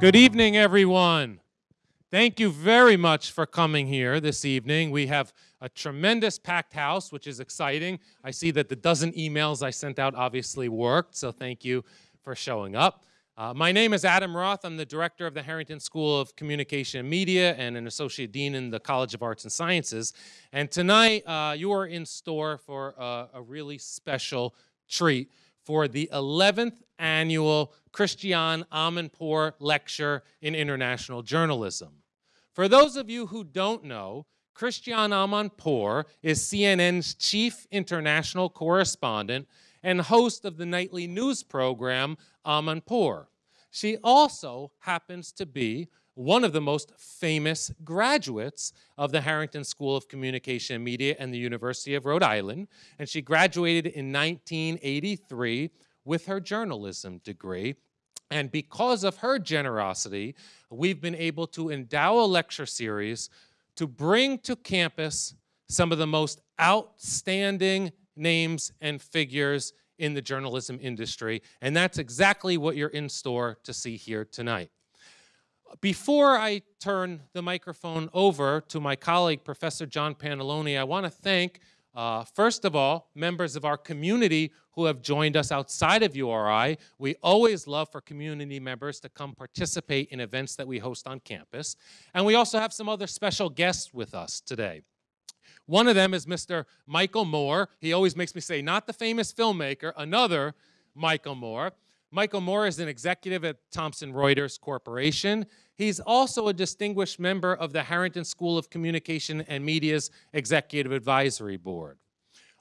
Good evening, everyone. Thank you very much for coming here this evening. We have a tremendous packed house, which is exciting. I see that the dozen emails I sent out obviously worked, so thank you for showing up. Uh, my name is Adam Roth. I'm the director of the Harrington School of Communication and Media and an associate dean in the College of Arts and Sciences. And tonight, uh, you are in store for a, a really special treat for the 11th annual Christiane Amanpour Lecture in International Journalism. For those of you who don't know, Christiane Amanpour is CNN's chief international correspondent and host of the nightly news program Amanpour. She also happens to be one of the most famous graduates of the Harrington School of Communication and Media and the University of Rhode Island, and she graduated in 1983 with her journalism degree. And because of her generosity, we've been able to endow a lecture series to bring to campus some of the most outstanding names and figures in the journalism industry. And that's exactly what you're in store to see here tonight. Before I turn the microphone over to my colleague, Professor John Pantalone, I want to thank, uh, first of all, members of our community who have joined us outside of URI. We always love for community members to come participate in events that we host on campus. And we also have some other special guests with us today. One of them is Mr. Michael Moore. He always makes me say, not the famous filmmaker, another Michael Moore. Michael Moore is an executive at Thomson Reuters Corporation. He's also a distinguished member of the Harrington School of Communication and Media's Executive Advisory Board.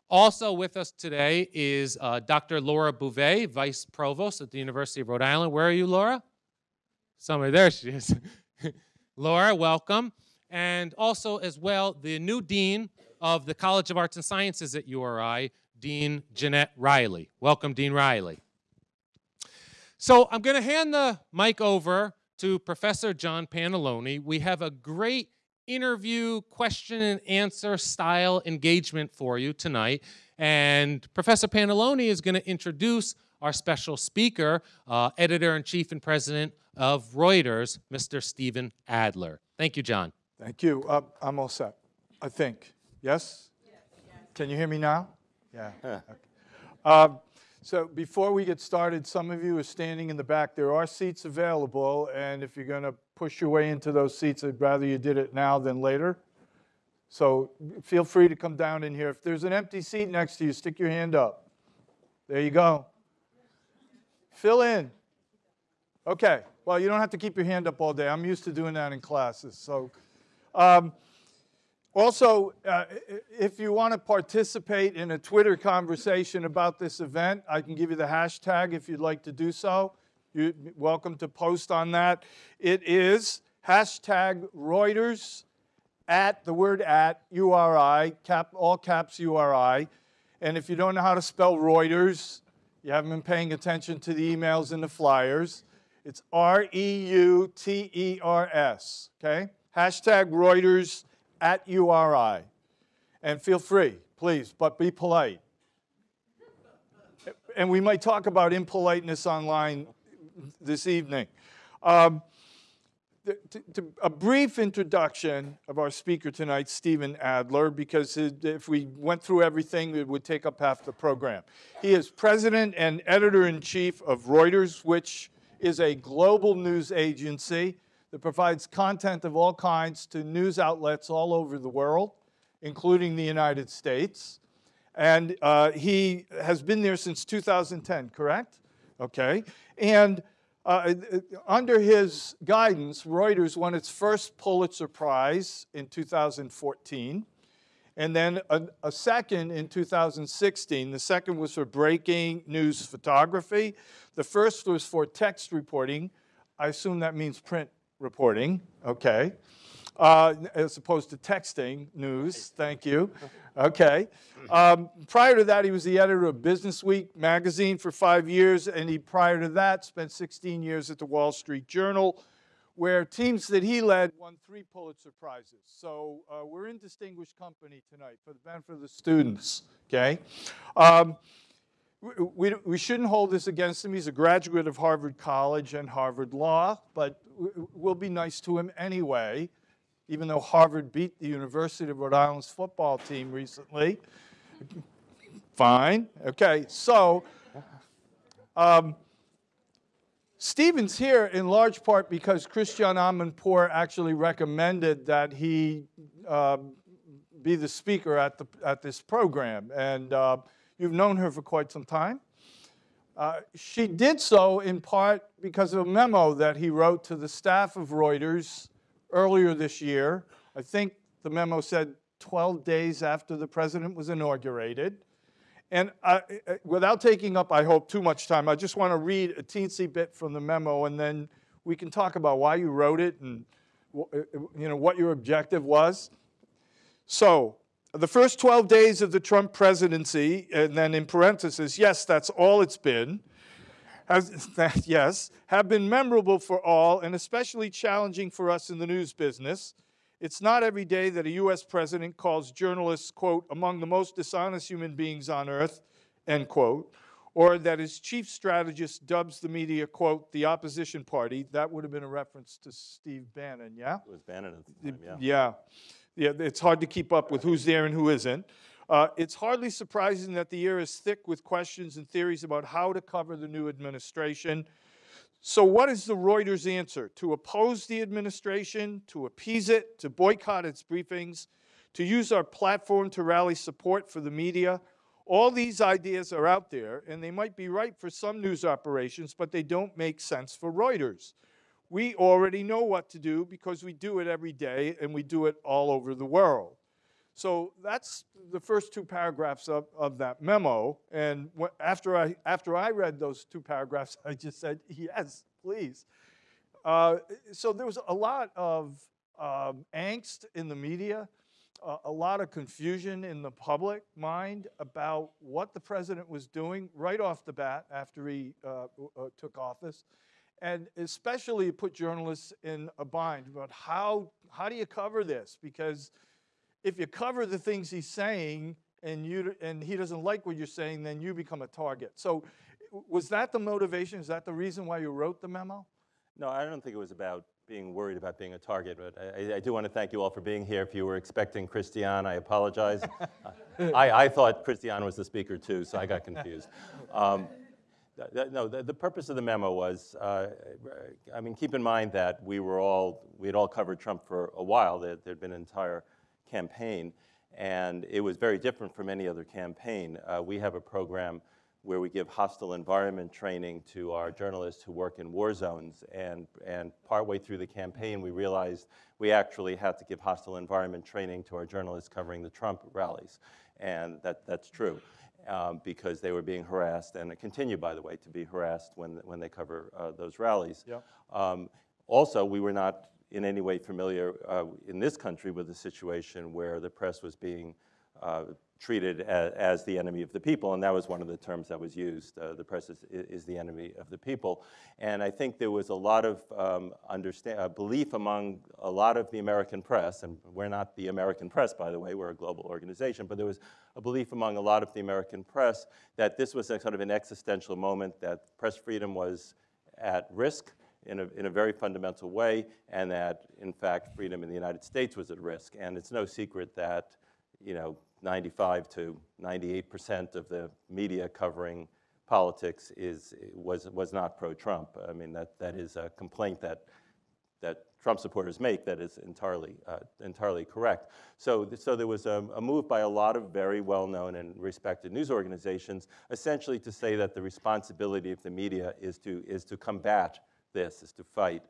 Also with us today is uh, Dr. Laura Beauvais, Vice Provost at the University of Rhode Island. Where are you, Laura? Somewhere, there she is. Laura, welcome. And also as well, the new Dean of the College of Arts and Sciences at URI, Dean Jeannette Riley. Welcome, Dean Riley. So I'm going to hand the mic over to Professor John Pantalone. We have a great interview, question and answer style engagement for you tonight. And Professor Pantalone is going to introduce our special speaker, uh, editor-in-chief and president of Reuters, Mr. Stephen Adler. Thank you, John. Thank you. Uh, I'm all set, I think. Yes? yes? Can you hear me now? Yeah. okay. uh, so before we get started, some of you are standing in the back. There are seats available, and if you're going to push your way into those seats, I'd rather you did it now than later. So feel free to come down in here. If there's an empty seat next to you, stick your hand up. There you go. Fill in. Okay. Well, you don't have to keep your hand up all day. I'm used to doing that in classes. So. Um, also, uh, if you want to participate in a Twitter conversation about this event, I can give you the hashtag if you'd like to do so. You're welcome to post on that. It is hashtag Reuters at the word at URI, cap, all caps URI. And if you don't know how to spell Reuters, you haven't been paying attention to the emails and the flyers, it's R-E-U-T-E-R-S, okay? Hashtag Reuters at URI. And feel free, please, but be polite. and we might talk about impoliteness online this evening. Um, to, to, a brief introduction of our speaker tonight, Stephen Adler, because if we went through everything, it would take up half the program. He is president and editor-in-chief of Reuters, which is a global news agency that provides content of all kinds to news outlets all over the world, including the United States. And uh, he has been there since 2010, correct? Okay. And uh, under his guidance, Reuters won its first Pulitzer Prize in 2014, and then a, a, second in 2016. The second was for breaking news photography. The first was for text reporting. I assume that means print reporting, okay, uh, as opposed to texting news, thank you, okay. Um, prior to that, he was the editor of Business Week magazine for five years, and he, prior to that, spent 16 years at the Wall Street Journal, where teams that he led won three Pulitzer Prizes. So uh, we're in distinguished company tonight for the benefit of the students, okay? Um, we- we, shouldn't hold this against him. He's a graduate of Harvard College and Harvard Law, but we'll be nice to him anyway, even though Harvard beat the University of Rhode Island's football team recently. Fine. Okay. So, um, Stephen's here in large part because Christiane Amanpour actually recommended that he um, be the speaker at, the, at this program. And uh, you've known her for quite some time. Uh, she did so in part because of a memo that he wrote to the staff of Reuters earlier this year. I think the memo said 12 days after the president was inaugurated. And I, without taking up, I hope, too much time, I just want to read a teensy bit from the memo, and then we can talk about why you wrote it and uh, you know what your objective was. So, the first 12 days of the Trump presidency, and then in parentheses, yes, that's all it's been, has, that, yes, have been memorable for all and especially challenging for us in the news business. It's not every day that a U.S. president calls journalists, quote, among the most dishonest human beings on earth, end quote, or that his chief strategist dubs the media, quote, the opposition party. That would have been a reference to Steve Bannon, yeah? It was Bannon at the time, yeah. Yeah, yeah, it's hard to keep up with who's there and who isn't. Uh, it's hardly surprising that the year is thick with questions and theories about how to cover the new administration. So, what is the Reuters answer? To oppose the administration, to appease it, to boycott its briefings, to use our platform to rally support for the media? All these ideas are out there, and they might be right for some news operations, but they don't make sense for Reuters. We already know what to do because we do it every day and we do it all over the world. So that's the first two paragraphs of, of that memo. And after I, after I read those two paragraphs, I just said, yes, please. Uh, so there was a lot of um, angst in the media, uh, a lot of confusion in the public mind about what the president was doing right off the bat after he uh, uh, took office. And especially it put journalists in a bind about how, how do you cover this? Because if you cover the things he's saying and you and he doesn't like what you're saying, then you become a target. So, was that the motivation? Is that the reason why you wrote the memo? No, I don't think it was about being worried about being a target, but I, I- do want to thank you all for being here. If you were expecting Christiane, I apologize. I, I thought Christiane was the speaker too, so I got confused. Um, no, the, the purpose of the memo was, uh, I mean, keep in mind that we were all, we had all covered Trump for a while. There had been an entire campaign, and it was very different from any other campaign. Uh, we have a program where we give hostile environment training to our journalists who work in war zones. And, and partway through the campaign, we realized we actually had to give hostile environment training to our journalists covering the Trump rallies. And that, that's true. Um, because they were being harassed, and continue, by the way, to be harassed when, when they cover uh, those rallies. Yep. Um, also, we were not in any way familiar uh, in this country with a situation where the press was being uh, treated as, as the enemy of the people, and that was one of the terms that was used. Uh, the press is, is the enemy of the people, and I think there was a lot of um, understand, uh, belief among a lot of the American press, and we're not the American press, by the way, we're a global organization, but there was a belief among a lot of the American press that this was a sort of an existential moment, that press freedom was at risk in a, in a very fundamental way, and that, in fact, freedom in the United States was at risk. And it's no secret that, you know, 95 to 98 percent of the media covering politics is, was, was not pro-Trump. I mean, that, that is a complaint that, that Trump supporters make that is entirely, uh, entirely correct. So, so there was a, a move by a lot of very well-known and respected news organizations, essentially to say that the responsibility of the media is to, is to combat this, is to fight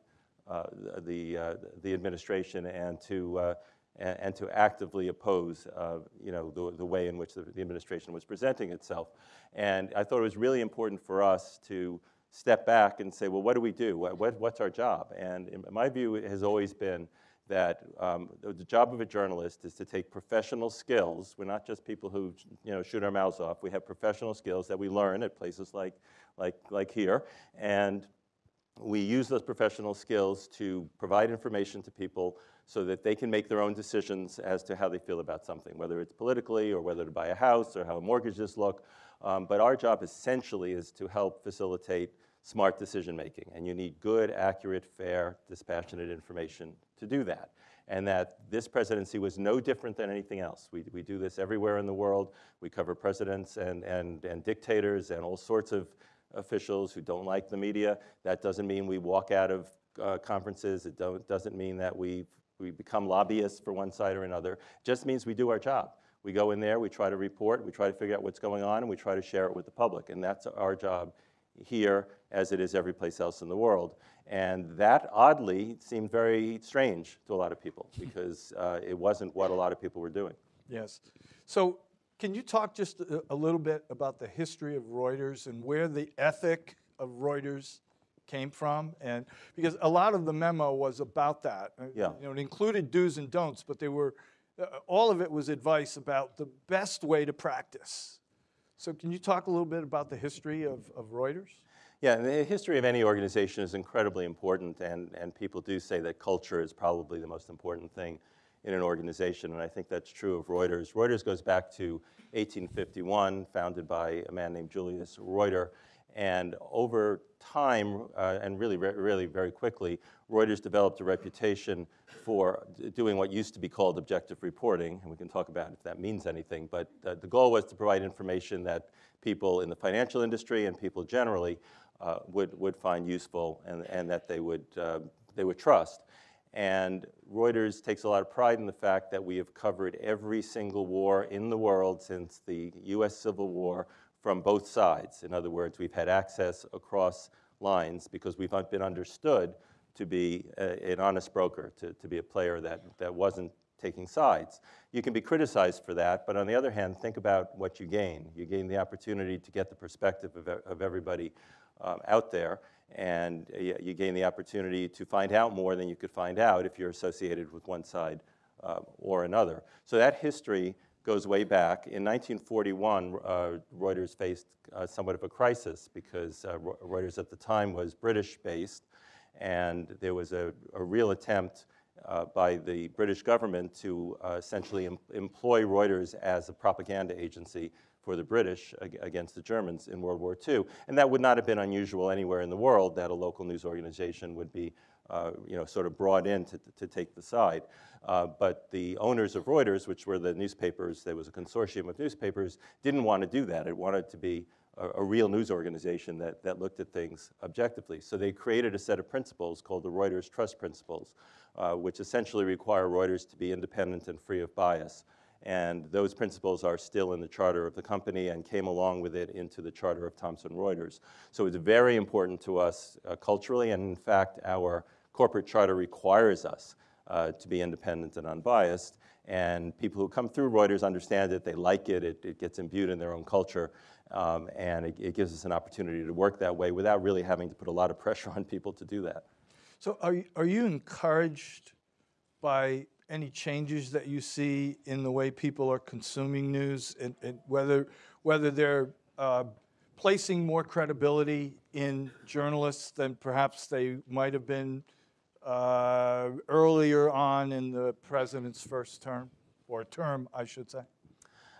uh, the, uh, the administration and to, uh, and, and to actively oppose, uh, you know, the, the way in which the, the administration was presenting itself. And I thought it was really important for us to step back and say, well, what do we do? What, what, what's our job? And my view has always been that um, the the job of a journalist is to take professional skills. We're not just people who you know, shoot our mouths off. We have professional skills that we learn at places like, like, like here. And we use those professional skills to provide information to people so that they can make their own decisions as to how they feel about something, whether it's politically or whether to buy a house or how mortgages look. Um, but our job essentially is to help facilitate smart decision making. And you need good, accurate, fair, dispassionate information to do that. And that this presidency was no different than anything else. We, we do this everywhere in the world. We cover presidents and, and, and dictators and all sorts of officials who don't like the media. That doesn't mean we walk out of uh, conferences. It doesn't mean that we we become lobbyists for one side or another. It just means we do our job. We go in there, we try to report, we try to figure out what's going on, and we try to share it with the public. And that's our job here as it is every place else in the world. And that oddly seemed very strange to a lot of people because uh, it wasn't what a lot of people were doing. Yes. So can you talk just a, a little bit about the history of Reuters and where the ethic of Reuters came from, and because a lot of the memo was about that. Uh, yeah. You know, it included do's and don'ts, but they were uh, all of it was advice about the best way to practice. So, can you talk a little bit about the history of, of Reuters? Yeah, the history of any organization is incredibly important, and, and people do say that culture is probably the most important thing in an organization, and I think that's true of Reuters. Reuters goes back to 1851, founded by a man named Julius Reuter, and over time, uh, and really, really very quickly, Reuters developed a reputation for doing what used to be called objective reporting, and we can talk about if that means anything, but uh, the goal was to provide information that people in the financial industry and people generally uh, would, would find useful and, and that they would, uh, they would trust. And Reuters takes a lot of pride in the fact that we have covered every single war in the world since the US Civil War from both sides. In other words, we've had access across lines because we've been understood to be a, an honest broker, to, to be a player that, that wasn't taking sides. You can be criticized for that, but on the other hand, think about what you gain. You gain the opportunity to get the perspective of, of everybody um, out there, and you gain the opportunity to find out more than you could find out if you're associated with one side uh, or another. So that history goes way back. In 1941, uh, Reuters faced uh, somewhat of a crisis because uh, Reuters at the time was British-based, and there was a, a real attempt uh, by the British government to uh, essentially em employ Reuters as a propaganda agency for the British ag against the Germans in World War II. And that would not have been unusual anywhere in the world that a local news organization would be you know, sort of brought in to, to take the side. Uh, but the owners of Reuters, which were the newspapers, there was a consortium of newspapers, didn't want to do that. It wanted to be a, a, real news organization that, that looked at things objectively. So they created a set of principles called the Reuters Trust Principles, uh, which essentially require Reuters to be independent and free of bias. And those principles are still in the charter of the company and came along with it into the charter of Thomson Reuters. So it's very important to us uh, culturally, and in fact, our corporate charter requires us uh, to be independent and unbiased. And people who come through Reuters understand it, they like it, it, it gets imbued in their own culture, um, and it, it, gives us an opportunity to work that way without really having to put a lot of pressure on people to do that. So are you, are you encouraged by any changes that you see in the way people are consuming news and, and whether, whether they're uh, placing more credibility in journalists than perhaps they might have been uh, earlier on in the president's first term, or term, I should say?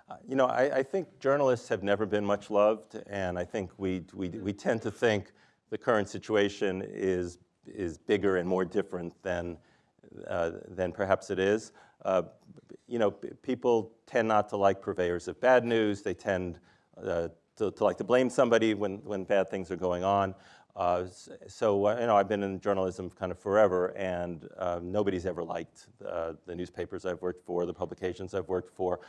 Uh, you know, I, I, think journalists have never been much loved, and I think we, we, we tend to think the current situation is, is bigger and more different than, uh, than perhaps it is. Uh, you know, people tend not to like purveyors of bad news. They tend uh, to, to, like to blame somebody when, when bad things are going on. Uh, so, uh, you know, I've been in journalism kind of forever, and uh, nobody's ever liked uh, the newspapers I've worked for, the publications I've worked for.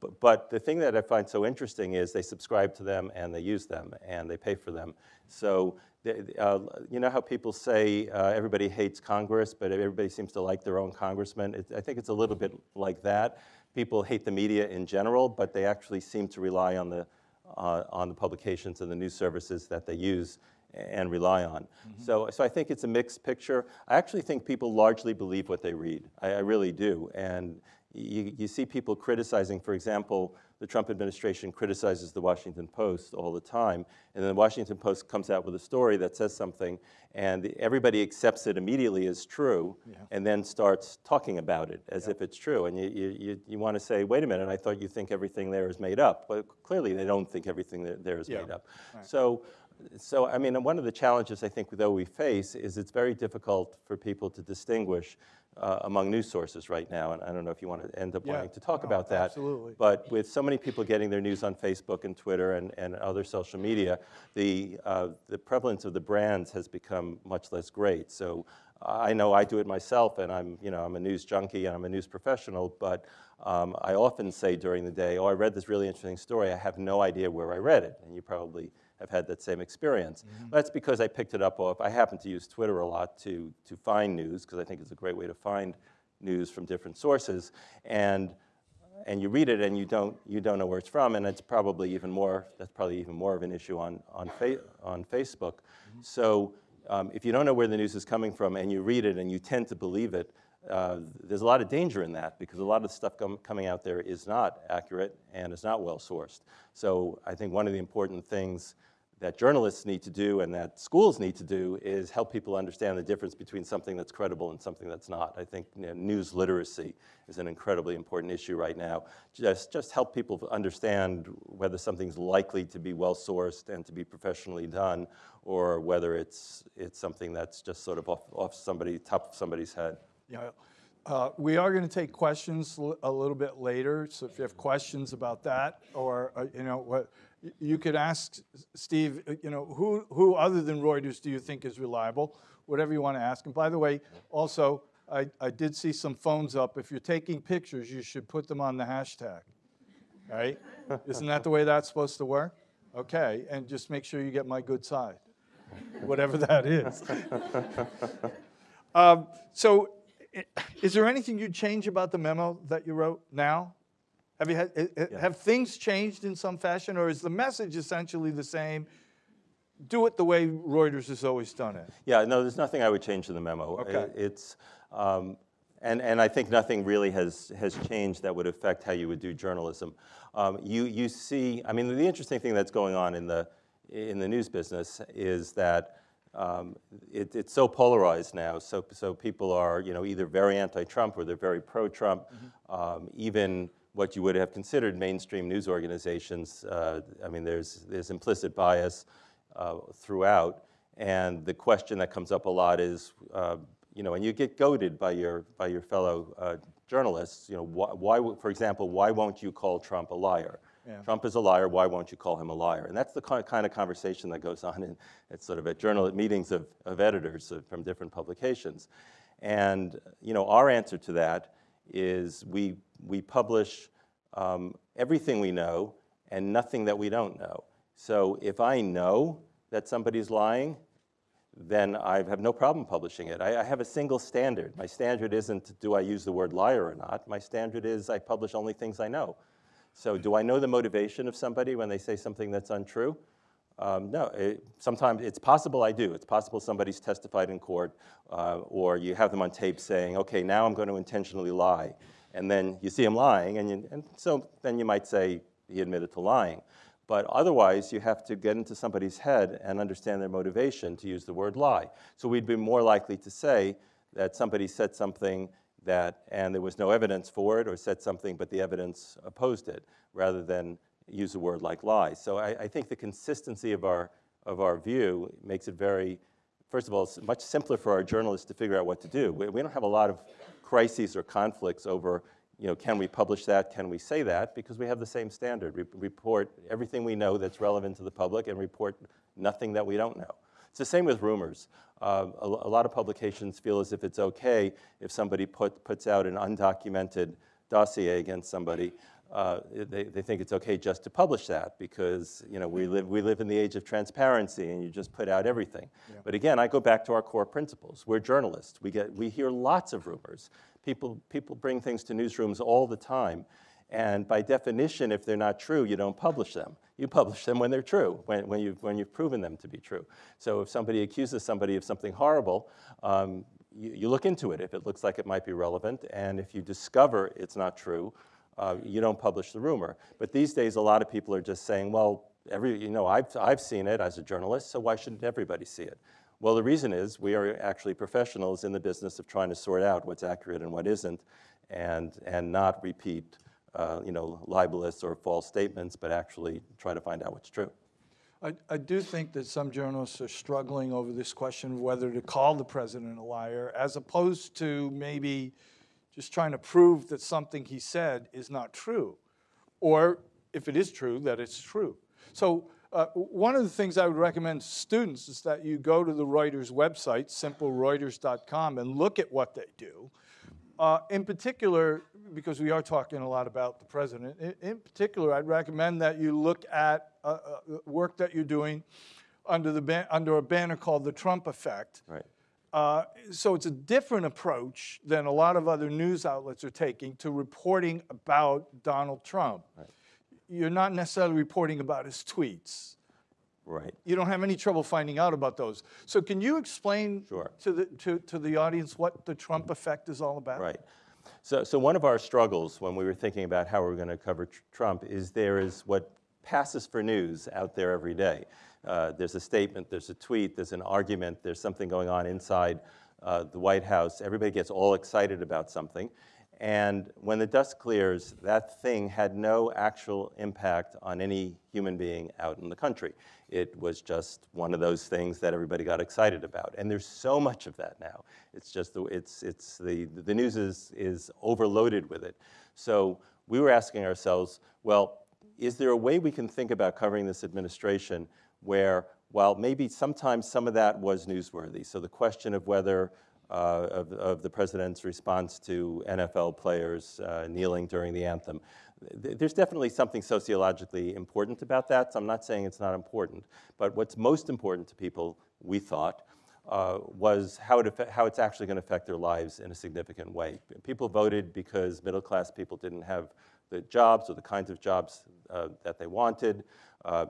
But, but, the thing that I find so interesting is they subscribe to them and they use them and they pay for them. So, uh, you know how people say everybody hates Congress, but everybody seems to like their own congressman? It, I think it's a little bit like that. People hate the media in general, but they actually seem to rely on the, on the publications and the news services that they use and rely on. Mm -hmm. So, so I think it's a mixed picture. I actually think people largely believe what they read. I, I really do. And you, you see people criticizing, for example, the Trump administration criticizes the Washington Post all the time, and then the Washington Post comes out with a story that says something, and everybody accepts it immediately as true, and then starts talking about it as if it's true. And you, you, you, you want to say, wait a minute, I thought you think everything there is made up. But clearly they don't think everything there- is Yeah. made up. So, so, I mean, one of the challenges I think though we face is it's very difficult for people to distinguish uh, among news sources right now. And I don't know if you want to end up Yeah. wanting to talk No, about that. absolutely. But with so many people getting their news on Facebook and Twitter and, and other social media, the, uh, the prevalence of the brands has become much less great. So I know I do it myself, and I'm, you know, I'm a news junkie and I'm a news professional, but um, I often say during the day, oh, I read this really interesting story. I have no idea where I read it. And you probably have had that same experience. That's because I picked it up off, I happen to use Twitter a lot to, to find news, because I think it's a great way to find news from different sources. And and you read it and you don't, you don't know where it's from, and it's probably even more, that's probably even more of an issue on, on, fa- on Facebook. So um, if you don't know where the news is coming from and you read it and you tend to believe it, uh, there's a lot of danger in that because a lot of the stuff com- coming out there is not accurate and is not well sourced. So I think one of the important things that journalists need to do and that schools need to do is help people understand the difference between something that's credible and something that's not. I think you know, news literacy is an incredibly important issue right now. Just, just help people understand whether something's likely to be well sourced and to be professionally done or whether it's, it's something that's just sort of off, off somebody, top of somebody's head. Yeah. Uh, We are going to take questions a little bit later, so if you have questions about that, or, uh, you know, what, you could ask Steve, you know, who, who other than Reuters do you think is reliable? Whatever you want to ask. And by the way, also, I, I did see some phones up. If you're taking pictures, you should put them on the hashtag, right? Isn't that the way that's supposed to work? Okay, and just make sure you get my good side, whatever that is. Um, So, is there anything you'd change about the memo that you wrote now? Have you had, i- i- have things changed in some fashion, or is the message essentially the same? Do it the way Reuters has always done it. Yeah, no, there's nothing I would change in the memo. Okay. It's, um, and, and I think nothing really has, has changed that would affect how you would do journalism. Um, you, you see, I mean, the interesting thing that's going on in the, in the news business is that um, it, it's so polarized now. So, so people are, you know, either very anti-Trump or they're very pro-Trump. Um, even what you would have considered mainstream news organizations, uh, I mean, there's, there's implicit bias uh, throughout. And the question that comes up a lot is, uh, you know, and you get goaded by your, by your fellow uh, journalists, you know, why, why, for example, why won't you call Trump a liar? Yeah. Trump is a liar, why won't you call him a liar? And that's the kind of conversation that goes on in, at sort of at journal at meetings of, of editors of- from different publications. And, you know, our answer to that is we, we publish um, everything we know and nothing that we don't know. So if I know that somebody's lying, then I have no problem publishing it. I, I have a single standard. My standard isn't do I use the word liar or not. My standard is I publish only things I know. So do I know the motivation of somebody when they say something that's untrue? Um, no, it, sometimes it's possible I do. It's possible somebody's testified in court, uh, or you have them on tape saying, okay, now I'm going to intentionally lie. And then you see him lying, and, you, and so then you might say he admitted to lying. But otherwise, you have to get into somebody's head and understand their motivation to use the word lie. So we'd be more likely to say that somebody said something that, and there was no evidence for it, or said something, but the evidence opposed it, rather than use a word like lie. So I, I think the consistency of our, of our view makes it very, first of all, it's much simpler for our journalists to figure out what to do. We, we don't have a lot of crises or conflicts over, you know, can we publish that, can we say that, because we have the same standard. We report everything we know that's relevant to the public and report nothing that we don't know. It's the same with rumors. Uh, a, a lot of publications feel as if it's okay if somebody put, puts out an undocumented dossier against somebody. Uh, they, they think it's okay just to publish that because you know, we, live, we live in the age of transparency and you just put out everything. But again, I go back to our core principles. We're journalists. We, get, we hear lots of rumors. People, people bring things to newsrooms all the time. And by definition, if they're not true, you don't publish them. You publish them when they're true, when, when, you've, when you've proven them to be true. So if somebody accuses somebody of something horrible, um, you, you look into it if it looks like it might be relevant. And if you discover it's not true, uh, you don't publish the rumor. But these days, a lot of people are just saying, well, every, you know, I've, I've seen it as a journalist, so why shouldn't everybody see it? Well, the reason is we are actually professionals in the business of trying to sort out what's accurate and what isn't, and, and not repeat, uh, you know, libelous or false statements, but actually try to find out what's true. I, I do think that some journalists are struggling over this question of whether to call the president a liar, as opposed to maybe just trying to prove that something he said is not true, or if it is true, that it's true. So uh, one of the things I would recommend students is that you go to the Reuters website, simplereuters.com, and look at what they do. Uh, in particular, because we are talking a lot about the president, in, in particular, I'd recommend that you look at uh, uh, work that you're doing under, the under a banner called the Trump Effect. Right. Uh, so it's a different approach than a lot of other news outlets are taking to reporting about Donald Trump. You're not necessarily reporting about his tweets. Right. You don't have any trouble finding out about those. So can you explain Sure. to, the, to, to the audience what the Trump effect is all about? Right. So, so one of our struggles when we were thinking about how we're going to cover tr- Trump is there is what passes for news out there every day. Uh, there's a statement, there's a tweet, there's an argument, there's something going on inside uh, the White House. Everybody gets all excited about something. And when the dust clears, that thing had no actual impact on any human being out in the country. It was just one of those things that everybody got excited about. And there's so much of that now. It's just, the, it's, it's the, the news is, is overloaded with it. So we were asking ourselves, well, is there a way we can think about covering this administration where, while maybe sometimes some of that was newsworthy, so the question of whether uh, of, of the president's response to NFL players uh, kneeling during the anthem. There's definitely something sociologically important about that, so I'm not saying it's not important. But what's most important to people, we thought, uh, was how, it how it's actually going to affect their lives in a significant way. People voted because middle class people didn't have the jobs or the kinds of jobs uh, that they wanted. Uh,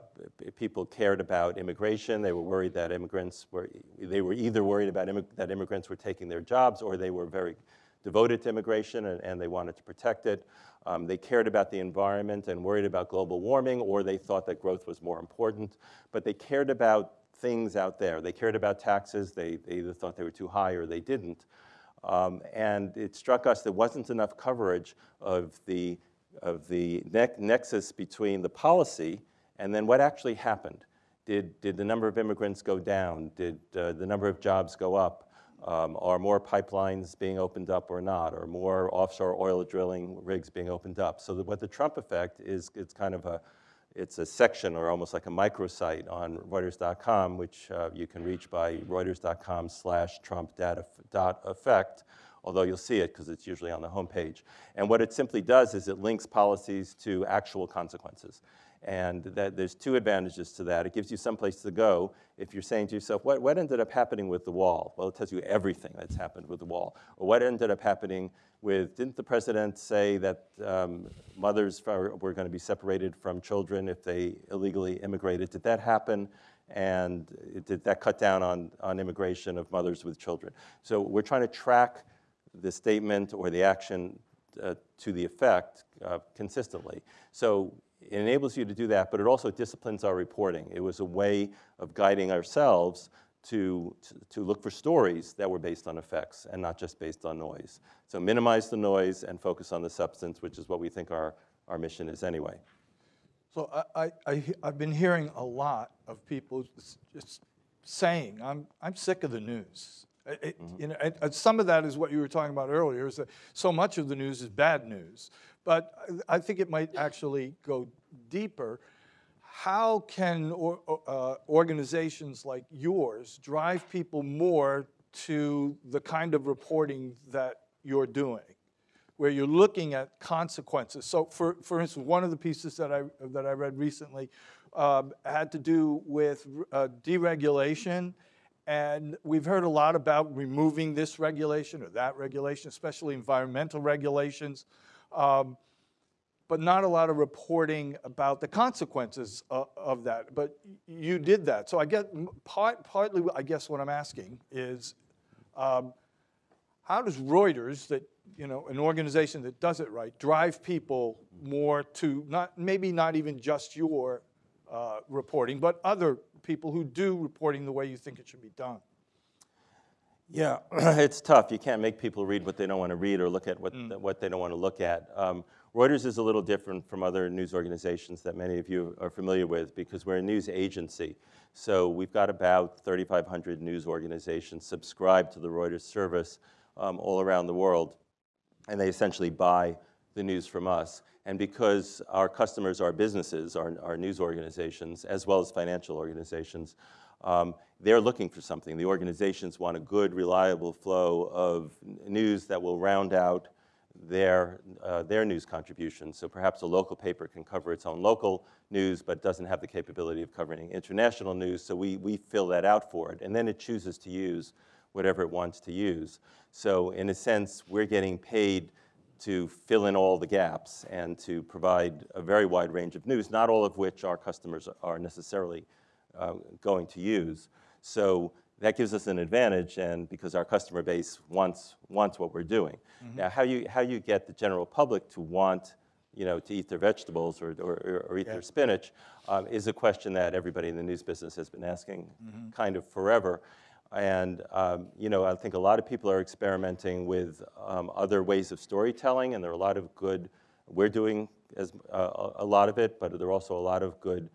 people cared about immigration. They were worried that immigrants were, they were either worried about that immigrants were taking their jobs or they were very devoted to immigration and, and they wanted to protect it. Um, they cared about the environment and worried about global warming, or they thought that growth was more important. But they cared about things out there. They cared about taxes. They, they either thought they were too high or they didn't. Um, and it struck us there wasn't enough coverage of the, of the ne- nexus between the policy and then what actually happened. Did, did the number of immigrants go down? Did uh, the number of jobs go up? Um, are more pipelines being opened up or not? Are more offshore oil drilling rigs being opened up? So that what the Trump effect is, it's kind of a, it's a section or almost like a microsite on Reuters.com, which uh, you can reach by Reuters.com slash Trump data dot effect, although you'll see it because it's usually on the homepage. And what it simply does is it links policies to actual consequences. And that, there's two advantages to that. It gives you some place to go if you're saying to yourself, what, what ended up happening with the wall? Well, it tells you everything that's happened with the wall. Or what ended up happening with, didn't the president say that um, mothers were going to be separated from children if they illegally immigrated? Did that happen? And did that cut down on, on immigration of mothers with children? So we're trying to track the statement or the action uh, to the effect uh, consistently. So it enables you to do that, but it also disciplines our reporting. It was a way of guiding ourselves to, to, to look for stories that were based on effects and not just based on noise. So minimize the noise and focus on the substance, which is what we think our, our mission is anyway. So I, I, I, I've been hearing a lot of people just saying, I'm, I'm sick of the news. It- it- you know, some of that is what you were talking about earlier, is that so much of the news is bad news. But I think it might actually go deeper. How can or, uh, organizations like yours drive people more to the kind of reporting that you're doing? where you're looking at consequences. So, for, for instance, one of the pieces that I, that I read recently um, had to do with uh, deregulation. And we've heard a lot about removing this regulation or that regulation, especially environmental regulations, um, but not a lot of reporting about the consequences of, of that. But you did that. So I get part, partly, I guess what I'm asking is, um, how does Reuters, that you know, an organization that does it right, drive people more to not, maybe not even just your uh, reporting, but other people who do reporting the way you think it should be done? Yeah, it's tough. You can't make people read what they don't want to read or look at what, Mm. what they don't want to look at. Um, Reuters is a little different from other news organizations that many of you are familiar with because we're a news agency. So we've got about 3,500 news organizations subscribed to the Reuters service um, all around the world, and they essentially buy the news from us. And because our customers are businesses, our, our news organizations, as well as financial organizations, um, they're looking for something. The organizations want a good, reliable flow of news that will round out their, uh, their news contributions. So perhaps a local paper can cover its own local news, but doesn't have the capability of covering international news. So we, we fill that out for it. And then it chooses to use whatever it wants to use. So in a sense, we're getting paid to fill in all the gaps and to provide a very wide range of news, not all of which our customers are necessarily uh, going to use. So that gives us an advantage, and because our customer base wants, wants what we're doing. Now, how you, how you get the general public to want, you know, to eat their vegetables or, or, or eat their spinach um, is a question that everybody in the news business has been asking kind of forever. And, um, you know, I think a lot of people are experimenting with um, other ways of storytelling, and there are a lot of good, we're doing as, uh, a a lot of it, but there are also a lot of good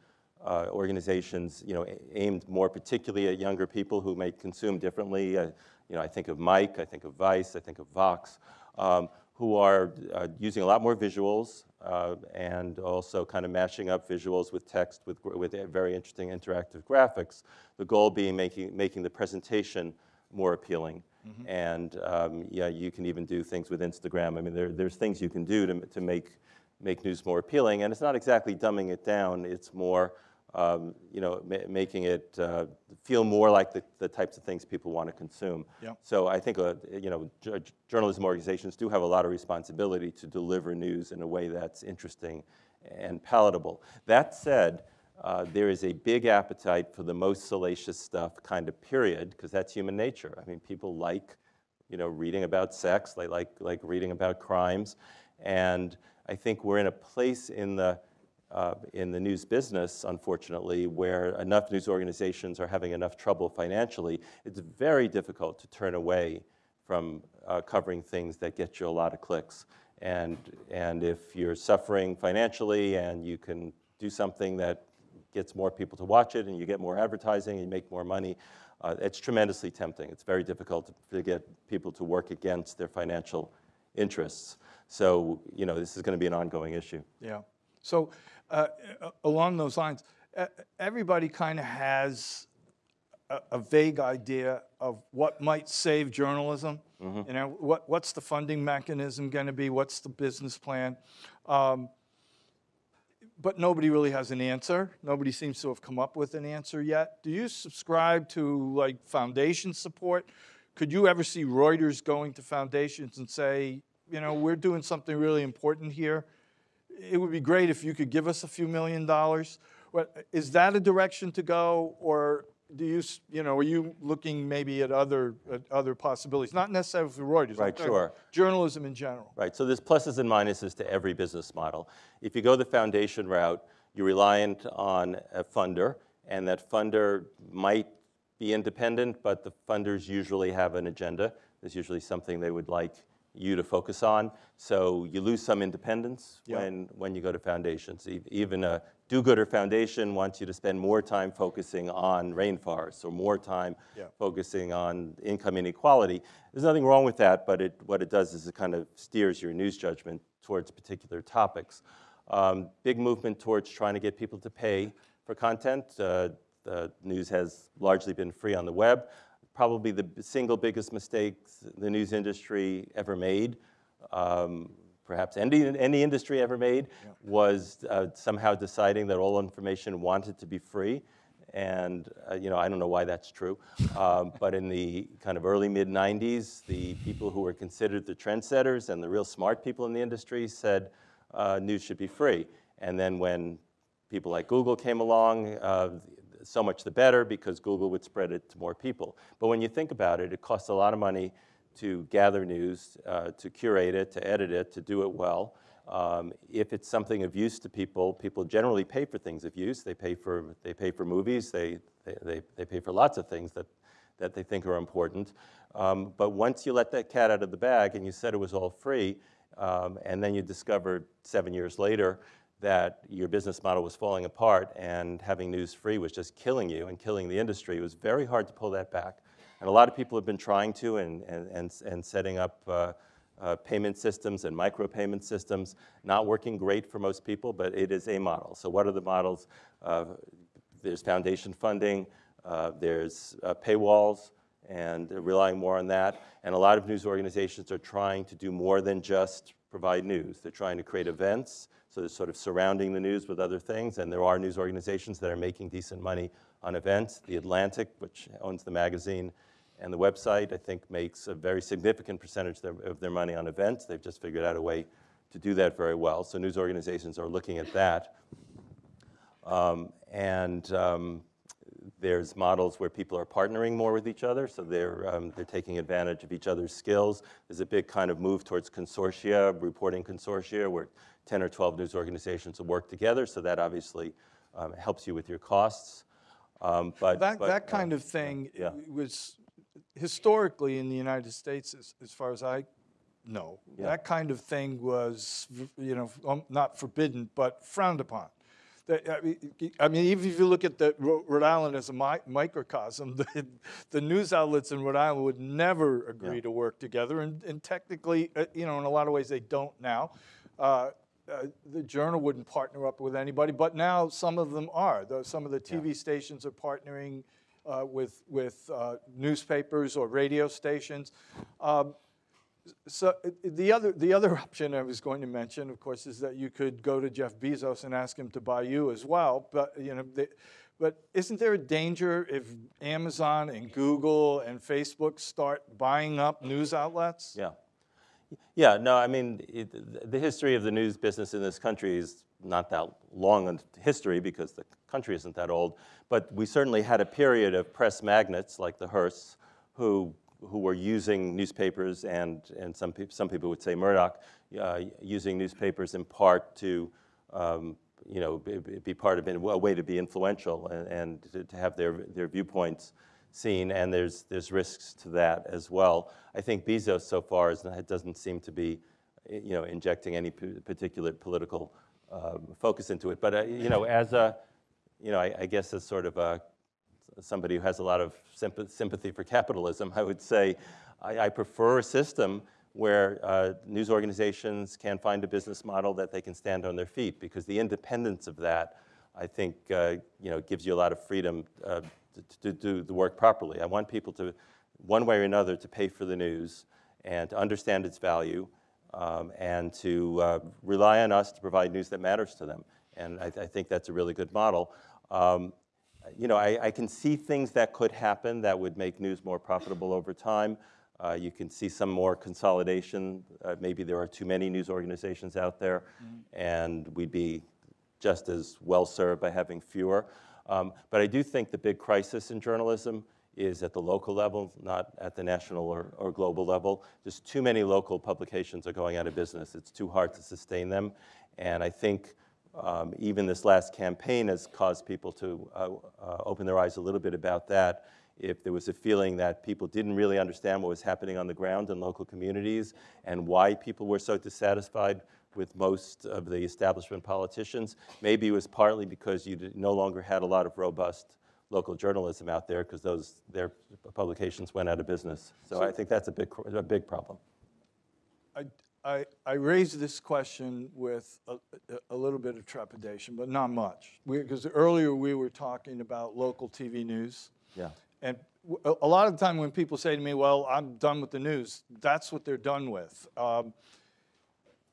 uh, organizations, you know, aimed more particularly at younger people who may consume differently. Uh, you know, I think of Mic, I think of Vice, I think of Vox, um, who are uh, using a lot more visuals uh, and also kind of mashing up visuals with text with, with very interesting interactive graphics. The goal being making, making the presentation more appealing. And um, yeah, you can even do things with Instagram. I mean, there, there's things you can do to, to make, make news more appealing. And it's not exactly dumbing it down. It's more, um, you know, ma- making it uh, feel more like the, the types of things people want to consume. So I think, uh, you know, journalism organizations do have a lot of responsibility to deliver news in a way that's interesting and palatable. That said, uh, there is a big appetite for the most salacious stuff, kind of period, because that's human nature. I mean, people like, you know, reading about sex, they like, like reading about crimes, and I think we're in a place in the uh, in the news business, unfortunately, where enough news organizations are having enough trouble financially, it's very difficult to turn away from uh, covering things that get you a lot of clicks. And, and if you're suffering financially and you can do something that gets more people to watch it and you get more advertising and you make more money, uh, it's tremendously tempting. It's very difficult to, get people to work against their financial interests. So, you know, this is going to be an ongoing issue. Yeah. So uh, along those lines, everybody kind of has a, a vague idea of what might save journalism. You know, what, what's the funding mechanism going to be? What's the business plan? Um, but nobody really has an answer. Nobody seems to have come up with an answer yet. Do you subscribe to like foundation support? Could you ever see Reuters going to foundations and say, you know, we're doing something really important here? It would be great if you could give us a few million dollars. What, is that a direction to go, or do you, you know, are you looking maybe at other, at other possibilities? Not necessarily for Reuters. Right, sure. Journalism in general. Right, so there's pluses and minuses to every business model. If you go the foundation route, you're reliant on a funder, and that funder might be independent, but the funders usually have an agenda. There's usually something they would like you to focus on. So you lose some independence when, when you go to foundations. Even a do-gooder foundation wants you to spend more time focusing on rainforests or more time focusing on income inequality. There's nothing wrong with that, but it, what it does is it kind of steers your news judgment towards particular topics. Um, big movement towards trying to get people to pay for content. Uh, the news has largely been free on the web. Probably the single biggest mistake the news industry ever made, um, perhaps any, any industry ever made, was uh, somehow deciding that all information wanted to be free. And uh, you know, I don't know why that's true, um, but in the kind of early mid 90s, the people who were considered the trendsetters and the real smart people in the industry said uh, news should be free. And then when people like Google came along, uh, so much the better because Google would spread it to more people. But when you think about it, it costs a lot of money to gather news, uh, to curate it, to edit it, to do it well. Um, if it's something of use to people, people generally pay for things of use. They pay for, they pay for movies, they, they, they, they pay for lots of things that, that they think are important. Um, but once you let that cat out of the bag and you said it was all free, um, and then you discovered seven years later that your business model was falling apart and having news free was just killing you and killing the industry, it was very hard to pull that back. And a lot of people have been trying to and, and, and, setting up uh, uh, payment systems and micropayment systems, not working great for most people, but it is a model. So what are the models? Uh, there's foundation funding, uh, there's uh, paywalls, and relying more on that. And a lot of news organizations are trying to do more than just provide news. They're trying to create events, so they're sort of surrounding the news with other things, and there are news organizations that are making decent money on events. The Atlantic, which owns the magazine, and the website, I think, makes a very significant percentage of their money on events. They've just figured out a way to do that very well. So news organizations are looking at that. Um, and um, there's models where people are partnering more with each other, so they're, um, they're taking advantage of each other's skills. There's a big kind of move towards consortia, reporting consortia, where 10 or 12 news organizations will work together, so that obviously um, helps you with your costs. Um, but, That, but, that uh, kind of thing yeah. was historically in the United States, as, as far as I know, Yeah. that kind of thing was, you know, um, not forbidden, but frowned upon. I mean, even if you look at the Rhode Island as a mi- microcosm, the, the news outlets in Rhode Island would never agree Yeah. to work together, and, and technically, uh, you know, in a lot of ways, they don't now. Uh, uh, the Journal wouldn't partner up with anybody, but now some of them are. Though some of the TV stations are partnering uh, with with uh, newspapers or radio stations. Um, so uh, the other the other option I was going to mention, of course, is that you could go to Jeff Bezos and ask him to buy you as well. But you know, they, but isn't there a danger if Amazon and Google and Facebook start buying up news outlets? Yeah. Yeah, no, I mean, it, the history of the news business in this country is not that long a history because the country isn't that old, but we certainly had a period of press magnates like the Hearsts who, who were using newspapers and, and some, peop some people would say Murdoch, uh, using newspapers in part to um, you know, be, be part of a way to be influential and, and to, to have their, their viewpoints seen, and there's, there's risks to that as well. I think Bezos so far is, doesn't seem to be, you know, injecting any particular political um, focus into it. But, uh, you know, as a, you know, I, I guess as sort of a, somebody who has a lot of sympathy for capitalism, I would say I, I prefer a system where uh, news organizations can find a business model that they can stand on their feet, because the independence of that, I think, uh, you know, gives you a lot of freedom uh, to, to do the work properly. I want people to, one way or another, to pay for the news and to understand its value um, and to uh, rely on us to provide news that matters to them. And I, I think that's a really good model. Um, you know, I, I can see things that could happen that would make news more profitable over time. Uh, you can see some more consolidation. Uh, maybe there are too many news organizations out there, and we'd be just as well served by having fewer. Um, but I do think the big crisis in journalism is at the local level, not at the national or, or global level. Just too many local publications are going out of business. It's too hard to sustain them. And I think um, even this last campaign has caused people to uh, uh, open their eyes a little bit about that. If there was a feeling that people didn't really understand what was happening on the ground in local communities and why people were so dissatisfied with most of the establishment politicians, maybe it was partly because you no longer had a lot of robust local journalism out there because those their publications went out of business. So, I think that's a big a big problem. I, I, I raised this question with a, a- a little bit of trepidation, but not much. Because earlier we were talking about local TV news. Yeah. And w- a, lot of the time when people say to me, well, I'm done with the news, that's what they're done with. Um,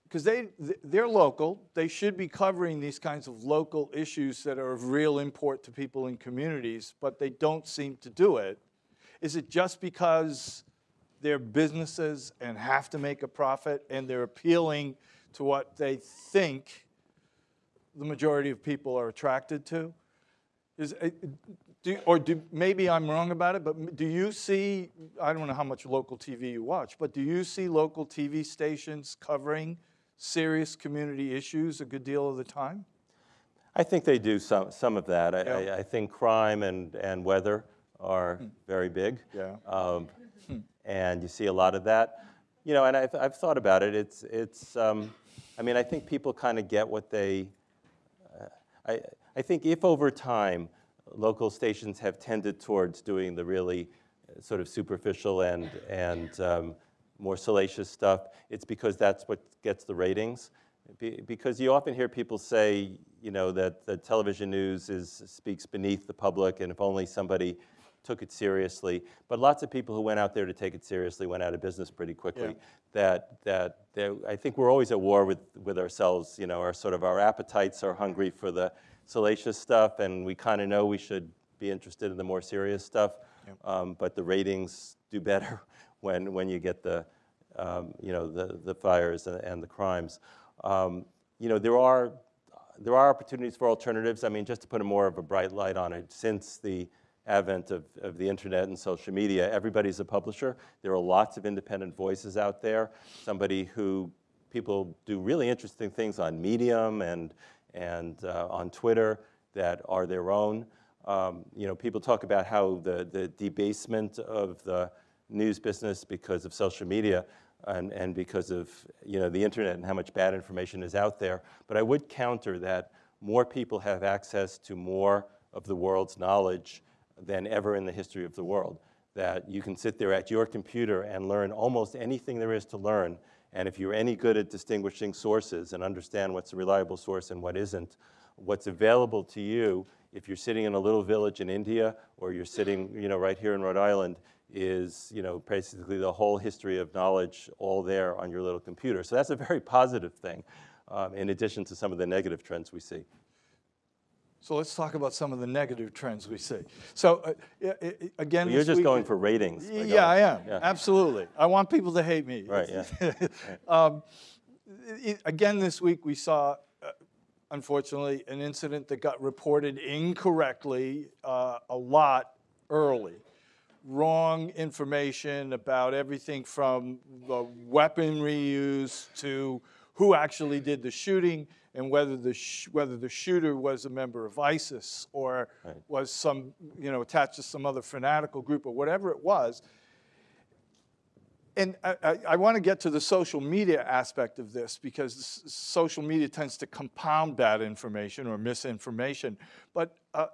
because they, they're local, they should be covering these kinds of local issues that are of real import to people in communities, but they don't seem to do it. Is it just because they're businesses and have to make a profit and they're appealing to what they think the majority of people are attracted to? Is, uh, do, or do, maybe I'm wrong about it, but do you see, I don't know how much local TV you watch, but do you see local TV stations covering serious community issues a good deal of the time? I think they do some, some of that. I, Yeah. I, I think crime and, and weather are very big. Yeah. Um, and you see a lot of that. You know, and I've, I've thought about it. It's, it's um, I mean, I think people kind of get what they, uh, I, I think if over time local stations have tended towards doing the really uh, sort of superficial and, and um, more salacious stuff, it's because that's what gets the ratings. Be- because you often hear people say, you know, that the television news is, speaks beneath the public, and if only somebody took it seriously. But lots of people who went out there to take it seriously went out of business pretty quickly. Yeah. That, that, that I think we're always at war with, with ourselves. You know, our sort of our appetites are hungry for the salacious stuff, and we kind of know we should be interested in the more serious stuff. Um, but the ratings do better when, when you get the, um, you know, the, the fires and, and the crimes. Um, you know, there are, there are opportunities for alternatives. I mean, just to put a more of a bright light on it, since the advent of, of the internet and social media, everybody's a publisher. There are lots of independent voices out there. Somebody who people do really interesting things on Medium and, and uh, on Twitter that are their own. Um, you know, people talk about how the, the debasement of the news business because of social media and, and because of you know, the internet and how much bad information is out there. But I would counter that more people have access to more of the world's knowledge than ever in the history of the world. That you can sit there at your computer and learn almost anything there is to learn. And if you're any good at distinguishing sources and understand what's a reliable source and what isn't, what's available to you if you're sitting in a little village in India or you're sitting you know, right here in Rhode Island is you know, basically the whole history of knowledge all there on your little computer. So that's a very positive thing, um, in addition to some of the negative trends we see. So let's talk about some of the negative trends we see. So uh, again, You're just week- going for ratings. Yeah, I am. Yeah. Absolutely. I want people to hate me. Right, yeah. um, i- again, this week we saw, uh, unfortunately, an incident that got reported incorrectly uh, a lot early. Wrong information about everything from the weaponry used to who actually did the shooting and whether the sh- whether the shooter was a member of ISIS or was some you know attached to some other fanatical group or whatever it was. And I, I, I want to get to the social media aspect of this because social media tends to compound bad information or misinformation. But uh,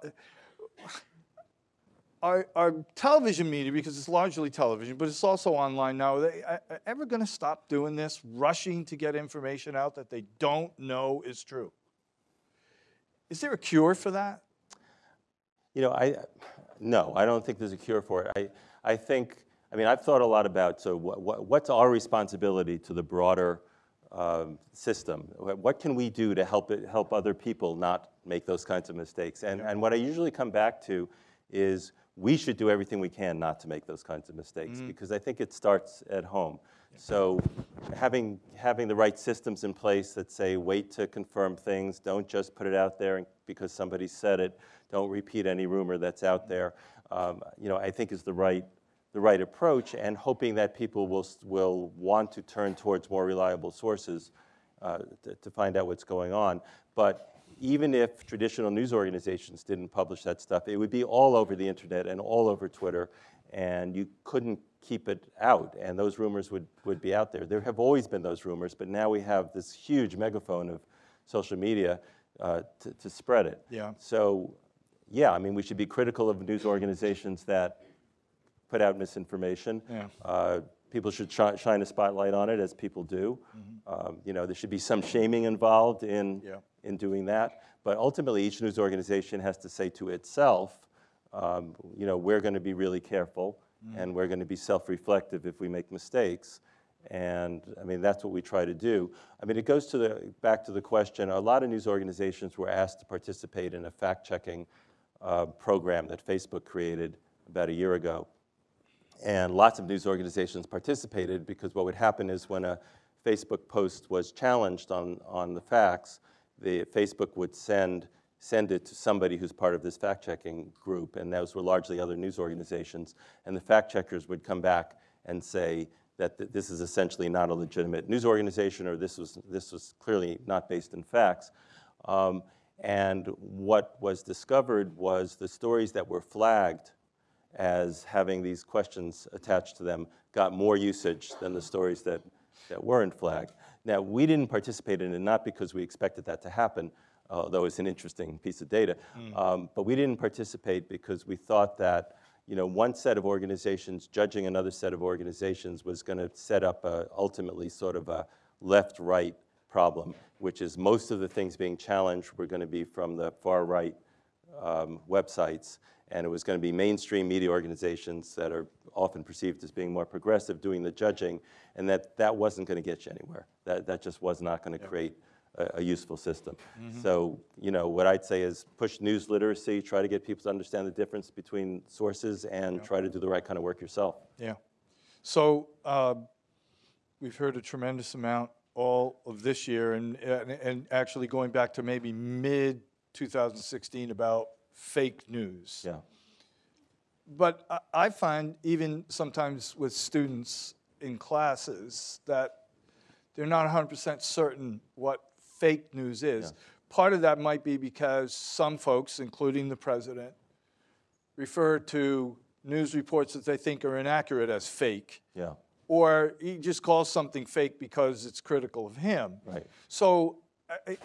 our, our television media, because it's largely television, but it's also online now, are they uh, uh, ever going to stop doing this, rushing to get information out that they don't know is true? Is there a cure for that? You know, I, no, I don't think there's a cure for it. I, I think, I mean, I've thought a lot about, so what, what, what's our responsibility to the broader um, system? What can we do to help it, help other people not make those kinds of mistakes? And, and what I usually come back to is we should do everything we can not to make those kinds of mistakes because I think it starts at home. So having, having the right systems in place that say wait to confirm things, don't just put it out there because somebody said it, don't repeat any rumor that's out there, um, you know, I think is the right, the right approach and hoping that people will, will want to turn towards more reliable sources uh, to, to find out what's going on. But even if traditional news organizations didn't publish that stuff, it would be all over the internet and all over Twitter, and you couldn't keep it out, and those rumors would, would be out there. There have always been those rumors, but now we have this huge megaphone of social media uh, to, to spread it. Yeah. So, yeah, I mean, we should be critical of news organizations that put out misinformation. Yeah. Uh, people should shi- shine a spotlight on it, as people do. Mm-hmm. Um, you know, there should be some shaming involved in Yeah. In doing that. But ultimately, each news organization has to say to itself, um, you know, we're going to be really careful, and we're going to be self-reflective if we make mistakes. And I mean, that's what we try to do. I mean, it goes to the back to the question. A lot of news organizations were asked to participate in a fact-checking uh, program that Facebook created about a year ago. And lots of news organizations participated because what would happen is when a Facebook post was challenged on, on the facts, the Facebook would send send it to somebody who's part of this fact-checking group, and those were largely other news organizations, and the fact checkers would come back and say that th- this is essentially not a legitimate news organization, or this was, this was clearly not based in facts. Um, and what was discovered was the stories that were flagged as having these questions attached to them got more usage than the stories that, that weren't flagged. Now, we didn't participate in it not because we expected that to happen, although it's an interesting piece of data, um, but we didn't participate because we thought that you know, one set of organizations judging another set of organizations was going to set up a, ultimately sort of a left-right problem, which is most of the things being challenged were going to be from the far-right um, websites, and it was going to be mainstream media organizations that are often perceived as being more progressive doing the judging, and that that wasn't going to get you anywhere. That, that just was not going to create a, a useful system. So, you know, what I'd say is push news literacy, try to get people to understand the difference between sources, and try to do the right kind of work yourself. Yeah. So uh, we've heard a tremendous amount all of this year, and, and, and actually going back to maybe mid 2016 about fake news. Yeah. But I, I find even sometimes with students in classes that they're not 100% certain what fake news is. Part of that might be because some folks, including the president, refer to news reports that they think are inaccurate as fake. Yeah. Or he just calls something fake because it's critical of him. Right. So I-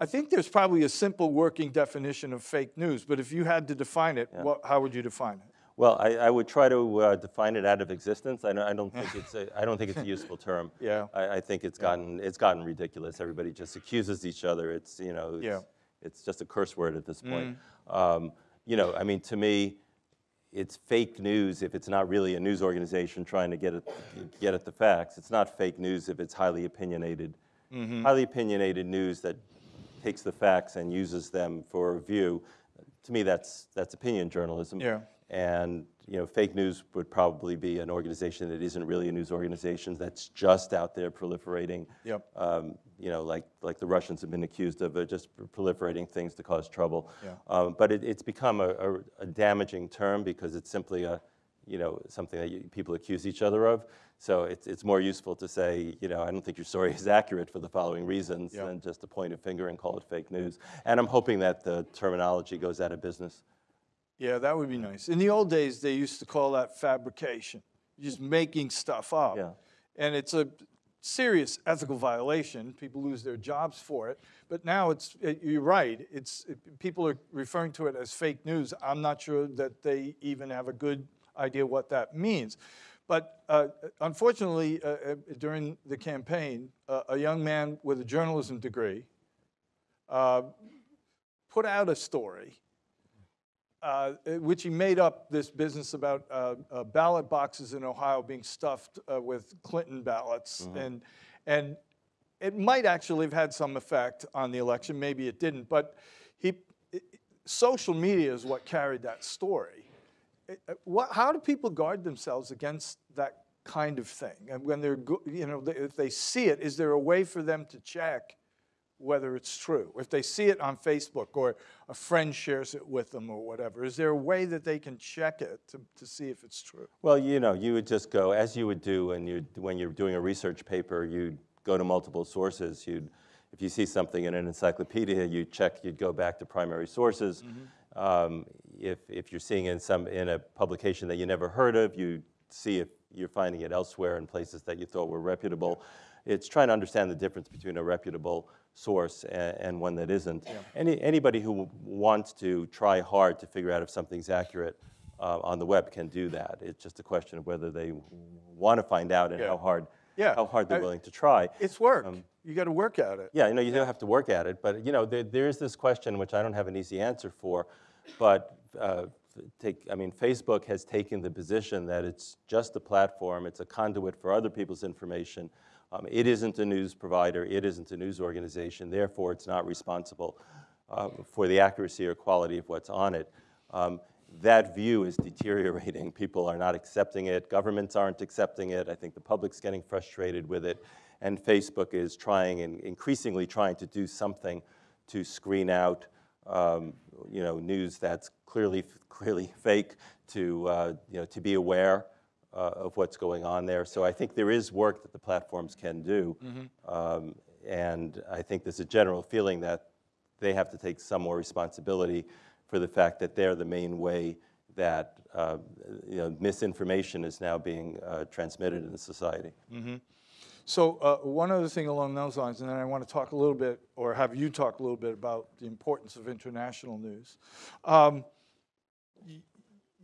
I, think there's probably a simple working definition of fake news, but if you had to define it, what, how would you define it? Well, I, I would try to uh, define it out of existence. I don't, I don't think it's a, I don't think it's a useful term. Yeah. I, I think it's gotten it's gotten ridiculous. Everybody just accuses each other. It's you know it's, Yeah. Mm. it's just a curse word at this point. Um, you know, I mean, to me, it's fake news if it's not really a news organization trying to get at get at the facts. It's not fake news if it's highly opinionated, Mm-hmm. highly opinionated news that takes the facts and uses them for review. To me, that's that's opinion journalism. Yeah. And you know, fake news would probably be an organization that isn't really a news organization that's just out there proliferating. Yep. Um, you know, like like the Russians have been accused of, uh, just proliferating things to cause trouble. Yeah. Um, but it, it's become a, a, a damaging term because it's simply a, you know, something that you, people accuse each other of. So it's it's more useful to say, you know, I don't think your story is accurate for the following reasons Yeah. than just to point a finger and call it fake news. And I'm hoping that the terminology goes out of business. Yeah, that would be nice. In the old days, they used to call that fabrication, just making stuff up. Yeah. And it's a serious ethical violation. People lose their jobs for it. But now it's, eh, you're right, it's, people are referring to it as fake news. I'm not sure that they even have a good idea what that means. But uh, unfortunately, uh, uh, during the campaign, uh, a young man with a journalism degree uh, put out a story uh, which he made up this business about uh, uh, ballot boxes in Ohio being stuffed uh, with Clinton ballots, and and it might actually have had some effect on the election. Maybe it didn't, but he it- social media is what carried that story. It- uh, What, how do people guard themselves against that kind of thing? And when they're, go- you know, if they see it, is there a way for them to check whether it's true? If they see it on Facebook or a friend shares it with them or whatever, is there a way that they can check it to, to see if it's true? Well, you know, you would just go, as you would do when, you, when you're doing a research paper, you'd go to multiple sources. You'd, if you see something in an encyclopedia, you'd check, you'd go back to primary sources. Um, if, if you're seeing in, some, in a publication that you never heard of, you see if you're finding it elsewhere in places that you thought were reputable. It's trying to understand the difference between a reputable source and, and one that isn't. Any, anybody who wants to try hard to figure out if something's accurate uh, on the web can do that. It's just a question of whether they want to find out and Yeah. how hard, Yeah. how hard they're I- willing to try. It's work. you got to work at it. Yeah, you know, you do have to work at it, but you know, there, there is this question which I don't have an easy answer for, but uh, take, I mean, Facebook has taken the position that it's just a platform, it's a conduit for other people's information. Um, it isn't a news provider, it isn't a news organization, therefore it's not responsible uh, for the accuracy or quality of what's on it. Um, that view is deteriorating. People are not accepting it. Governments aren't accepting it. I think the public's getting frustrated with it. And Facebook is trying and increasingly trying to do something to screen out um, you know, news that's clearly, clearly fake to, uh, you know, to be aware uh, of what's going on there. So I think there is work that the platforms can do. Um, and I think there's a general feeling that they have to take some more responsibility for the fact that they're the main way that uh, you know, misinformation is now being uh, transmitted in society. So uh, one other thing along those lines, and then I want to talk a little bit, or have you talk a little bit about the importance of international news. Um,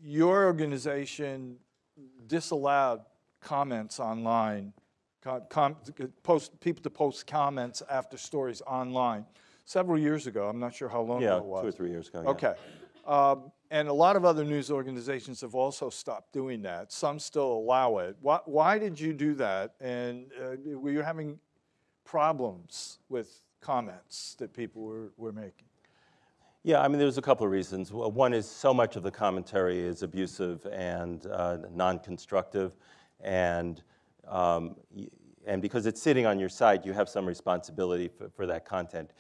your organization disallowed comments online, com- post, people to post comments after stories online several years ago. I'm not sure how long Yeah, ago it was. two or three years ago. yeah. Um, and a lot of other news organizations have also stopped doing that. Some still allow it. Why, why did you do that? And uh, were you having problems with comments that people were, were making? Yeah, I mean, there's a couple of reasons. One is so much of the commentary is abusive and uh, non-constructive, and um, and because it's sitting on your site, you have some responsibility for, for that content.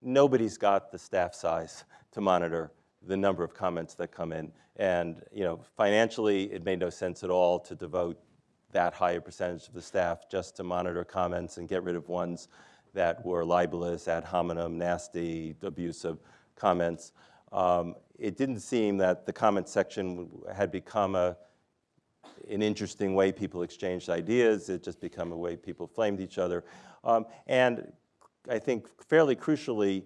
Nobody's got the staff size to monitor the number of comments that come in, and you know, financially, it made no sense at all to devote that high a percentage of the staff just to monitor comments and get rid of ones that were libelous, ad hominem, nasty, abusive comments. Um, it didn't seem that the comment section had become a, an interesting way people exchanged ideas. It just become a way people flamed each other. Um, and I think fairly crucially,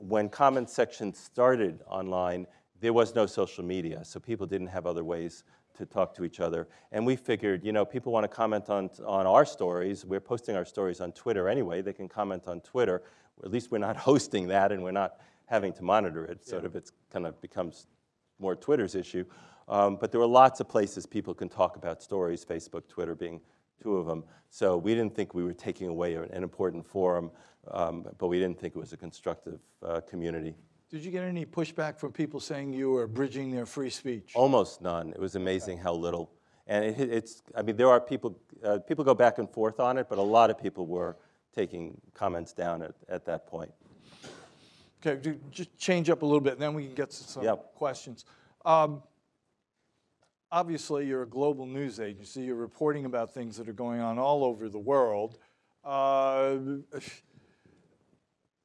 when comment sections started online, there was no social media, so people didn't have other ways to talk to each other. And we figured, you know, people want to comment on, on our stories. We're posting our stories on Twitter anyway. They can comment on Twitter. At least we're not hosting that and we're not having to monitor it. Sort of, it's kind of becomes more Twitter's issue. Um, but there were lots of places people can talk about stories, Facebook, Twitter being two of them. So we didn't think we were taking away an important forum, um, but we didn't think it was a constructive uh, community. Did you get any pushback from people saying you were bridging their free speech? Almost none. It was amazing how little. And it, it's, I mean, there are people, uh, people go back and forth on it, but a lot of people were taking comments down at, at that point. Okay, just change up a little bit, and then we can get to some Yep. questions. Um, Obviously, you're a global news agency. You're reporting about things that are going on all over the world. Uh,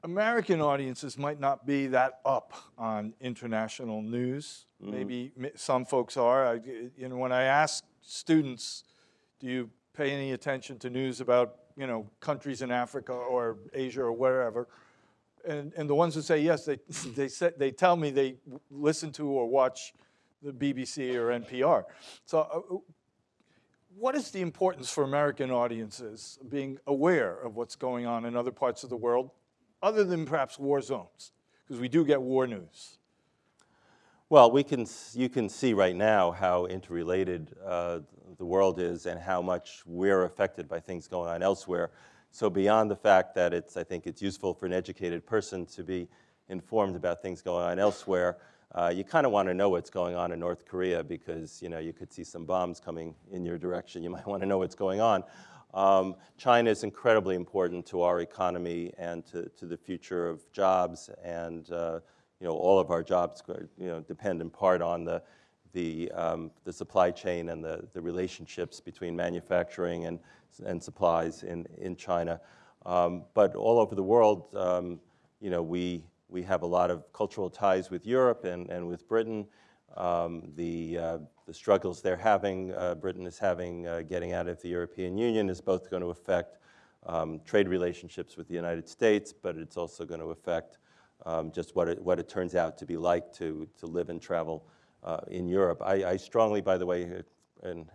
American audiences might not be that up on international news. Maybe some folks are. I, you know, when I ask students, do you pay any attention to news about you know countries in Africa or Asia or wherever? And, and the ones who say yes, they, they, say, they tell me they listen to or watch the BBC or NPR. So, uh, what is the importance for American audiences being aware of what's going on in other parts of the world, other than perhaps war zones? Because we do get war news. Well, we can, you can see right now how interrelated uh, the world is and how much we're affected by things going on elsewhere. So beyond the fact that it's, I think it's useful for an educated person to be informed about things going on elsewhere, uh, you kind of want to know what's going on in North Korea because you know you could see some bombs coming in your direction. You might want to know what's going on. Um, China is incredibly important to our economy and to, to the future of jobs, and uh, you know all of our jobs you know depend in part on the the, um, the supply chain and the, the relationships between manufacturing and, and supplies in, in China. Um, but all over the world, um, you know, we, we have a lot of cultural ties with Europe and, and with Britain. Um, the, uh, the struggles they're having, uh, Britain is having uh, getting out of the European Union is both going to affect um, trade relationships with the United States, but it's also going to affect um, just what it, what it turns out to be like to, to live and travel uh, in Europe. I, I strongly, by the way, and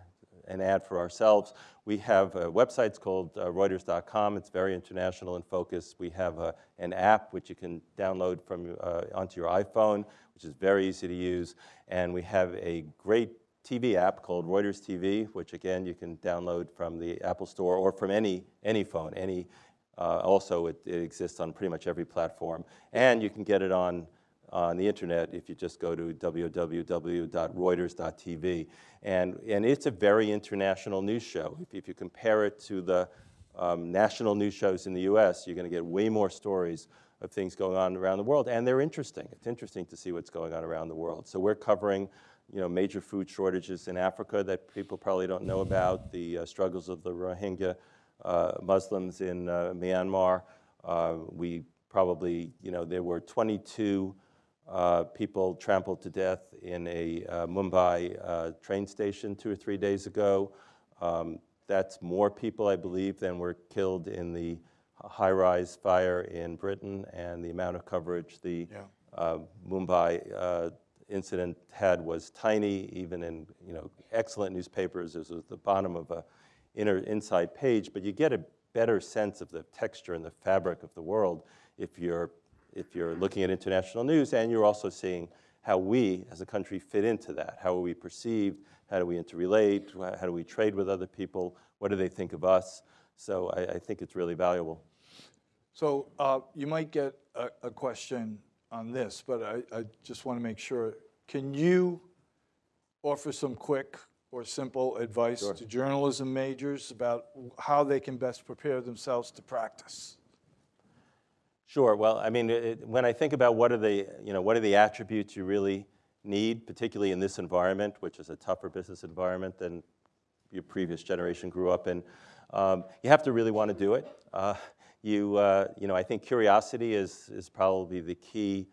an ad for ourselves. We have uh, websites called uh, Reuters.com. It's very international in focus. We have uh, an app which you can download from uh, onto your iPhone, which is very easy to use. And we have a great TV app called Reuters TV, which again you can download from the Apple Store or from any any phone. Any uh, also it, it exists on pretty much every platform, and you can get it on on the internet if you just go to www.reuters.tv. And, and it's a very international news show. If, if you compare it to the um, national news shows in the US, you're going to get way more stories of things going on around the world, and they're interesting. It's interesting to see what's going on around the world. So we're covering, you know, major food shortages in Africa that people probably don't know about, the uh, struggles of the Rohingya uh, Muslims in uh, Myanmar. Uh, we probably, you know, there were 22 uh, people trampled to death in a uh, Mumbai uh, train station two or three days ago. Um, that's more people, I believe, than were killed in the high-rise fire in Britain, and the amount of coverage the Yeah. uh, Mumbai uh, incident had was tiny, even in you know excellent newspapers. This was the bottom of a inner inside page, but you get a better sense of the texture and the fabric of the world if you're if you're looking at international news, and you're also seeing how we as a country fit into that. How are we perceived? How do we interrelate? How do we trade with other people? What do they think of us? So I, I think it's really valuable. So uh, you might get a, a question on this, but I, I just want to make sure. Can you offer some quick or simple advice Sure. to journalism majors about how they can best prepare themselves to practice? Sure. Well, I mean, it, when I think about what are the, you know, what are the attributes you really need, particularly in this environment, which is a tougher business environment than your previous generation grew up in, um, you have to really want to do it. Uh, you, uh, you know, I think curiosity is, is probably the key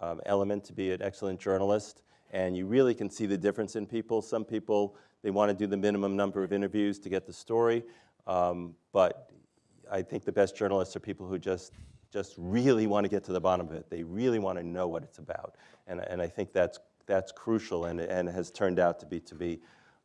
um, element to be an excellent journalist, and you really can see the difference in people. Some people, they want to do the minimum number of interviews to get the story, um, but I think the best journalists are people who just just really want to get to the bottom of it. They really want to know what it's about, and and I think that's that's crucial and and has turned out to be to be.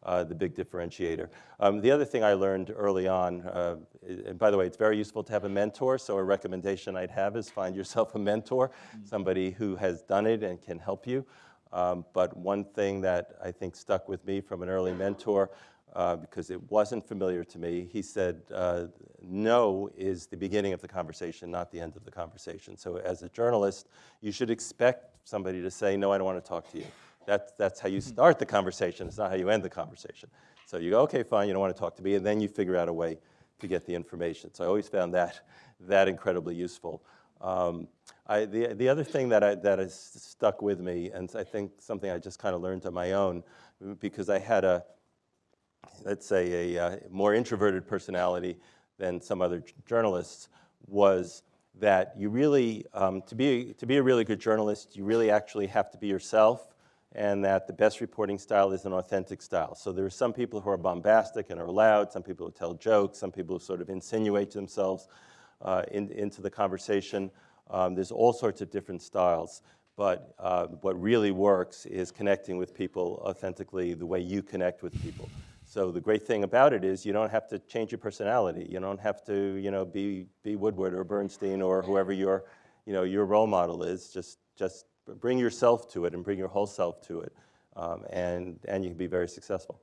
Uh, the big differentiator. Um, the other thing I learned early on, uh, and by the way, it's very useful to have a mentor. So a recommendation I'd have is find yourself a mentor, somebody who has done it and can help you. Um, but one thing that I think stuck with me from an early mentor uh, because it wasn't familiar to me. He said, uh, no is the beginning of the conversation, not the end of the conversation. So as a journalist, you should expect somebody to say, no, I don't want to talk to you. That's, that's how you start the conversation. It's not how you end the conversation. So you go, okay, fine, you don't want to talk to me, and then you figure out a way to get the information. So I always found that, that incredibly useful. Um, I, the, the other thing that, I, that has stuck with me, and I think something I just kind of learned on my own, because I had a, let's say, a uh, more introverted personality than some other journalists, was that you really, um, to, be, to be a really good journalist, you really actually have to be yourself, and that the best reporting style is an authentic style. So there are some people who are bombastic and are loud, some people who tell jokes, some people who sort of insinuate themselves uh, in, into the conversation. Um, there's all sorts of different styles. But uh, what really works is connecting with people authentically the way you connect with people. So the great thing about it is you don't have to change your personality. You don't have to, you know, be, be Woodward or Bernstein or whoever your, you know, your role model is. Just, just bring yourself to it and bring your whole self to it, um, and, and you can be very successful.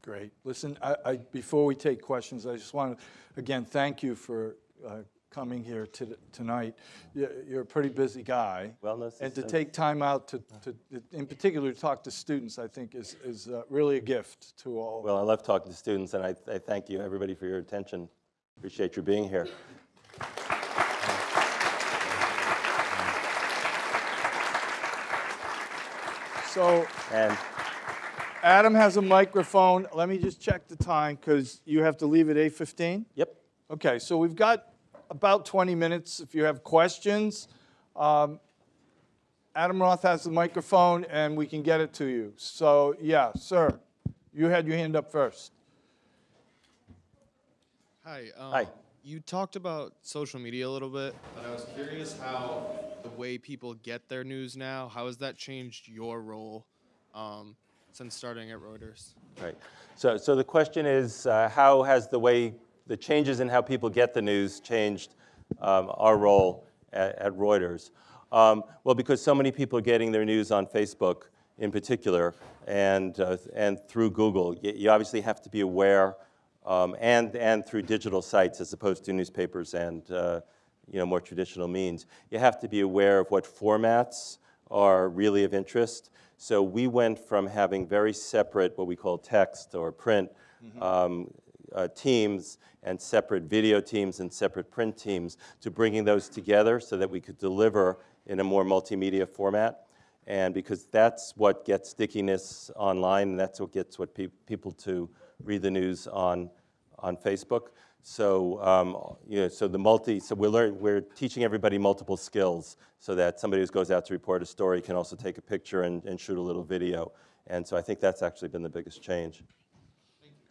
Great. Listen, I, I, before we take questions, I just want to, again, thank you for uh, coming here to, tonight. You're, a pretty busy guy. Well, And to take time out to, to, in particular, to talk to students, I think is, is uh, really a gift to all. Well, I love talking to students, and I, I thank you, everybody, for your attention. Appreciate you being here. So And Adam has a microphone. Let me just check the time because you have to leave at 8:15? Yep. Okay, so we've got about 20 minutes if you have questions. Um, Adam Roth has the microphone and we can get it to you. So, yeah, sir, you had your hand up first. Hi. Um, Hi. You talked about social media a little bit, but I was curious how the way people get their news now, how has that changed your role um, since starting at Reuters? Right. So, so the question is, uh, how has the way, the changes in how people get the news changed um, our role at, at Reuters? Um, well, because so many people are getting their news on Facebook in particular and, uh, and through Google, you, you obviously have to be aware um, and, and through digital sites as opposed to newspapers and uh, you know, more traditional means. You have to be aware of what formats are really of interest. So we went from having very separate, what we call text or print, um, uh, teams and separate video teams and separate print teams to bringing those together so that we could deliver in a more multimedia format. And because that's what gets stickiness online, and that's what gets what pe- people to read the news on, on Facebook. So, um, you know, so the multi, so we're, learn, we're teaching everybody multiple skills so that somebody who goes out to report a story can also take a picture and, and shoot a little video. And so I think that's actually been the biggest change.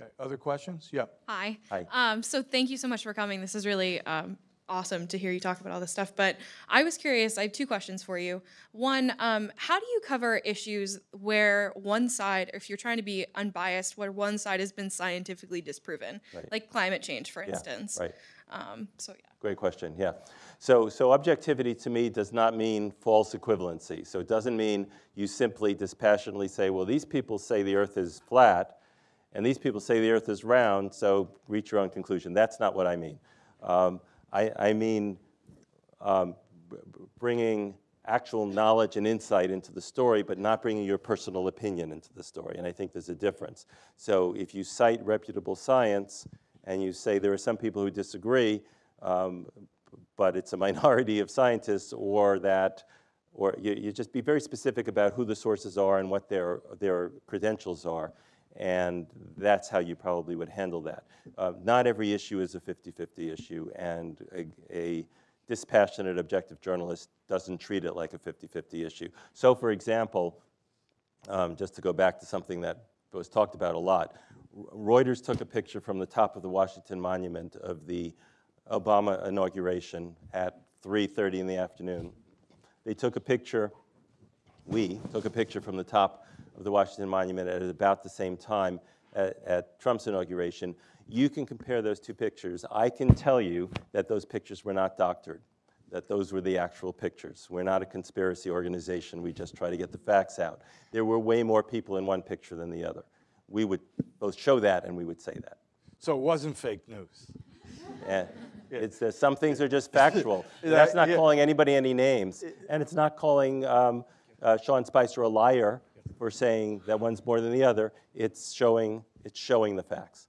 Okay, Other questions? Yeah. Hi. Hi. Um, so thank you so much for coming. This is really um, awesome to hear you talk about all this stuff. But I was curious. I have two questions for you. One, um, how do you cover issues where one side, if you're trying to be unbiased, where one side has been scientifically disproven, Right. like climate change, for Yeah, instance? Right. Um, so yeah. Great question, yeah. So, so objectivity to me does not mean false equivalency. So it doesn't mean you simply dispassionately say, well, these people say the earth is flat, and these people say the earth is round, so reach your own conclusion. That's not what I mean. Um, I, I mean um, bringing actual knowledge and insight into the story, but not bringing your personal opinion into the story. And I think there's a difference. So if you cite reputable science and you say there are some people who disagree, um, but it's a minority of scientists, or that, or you, you just be very specific about who the sources are and what their, their credentials are. And that's how you probably would handle that. Uh, not every issue is a 50 50 issue, and a, a dispassionate, objective journalist doesn't treat it like a 50 50 issue. So, for example, um, just to go back to something that was talked about a lot, Reuters took a picture from the top of the Washington Monument of the Obama inauguration at 3:30 in the afternoon. They took a picture we took a picture from the top of the Washington Monument at about the same time at, at, Trump's inauguration. You can compare those two pictures. I can tell you that those pictures were not doctored, that those were the actual pictures. We're not a conspiracy organization. We just try to get the facts out. There were way more people in one picture than the other. We would both show that and we would say that. So it wasn't fake news. And it's, uh, some things are just factual. That's not yeah. calling anybody any names, and it's not calling um, uh, Sean Spicer a liar for saying that one's more than the other. It's showing, it's showing the facts.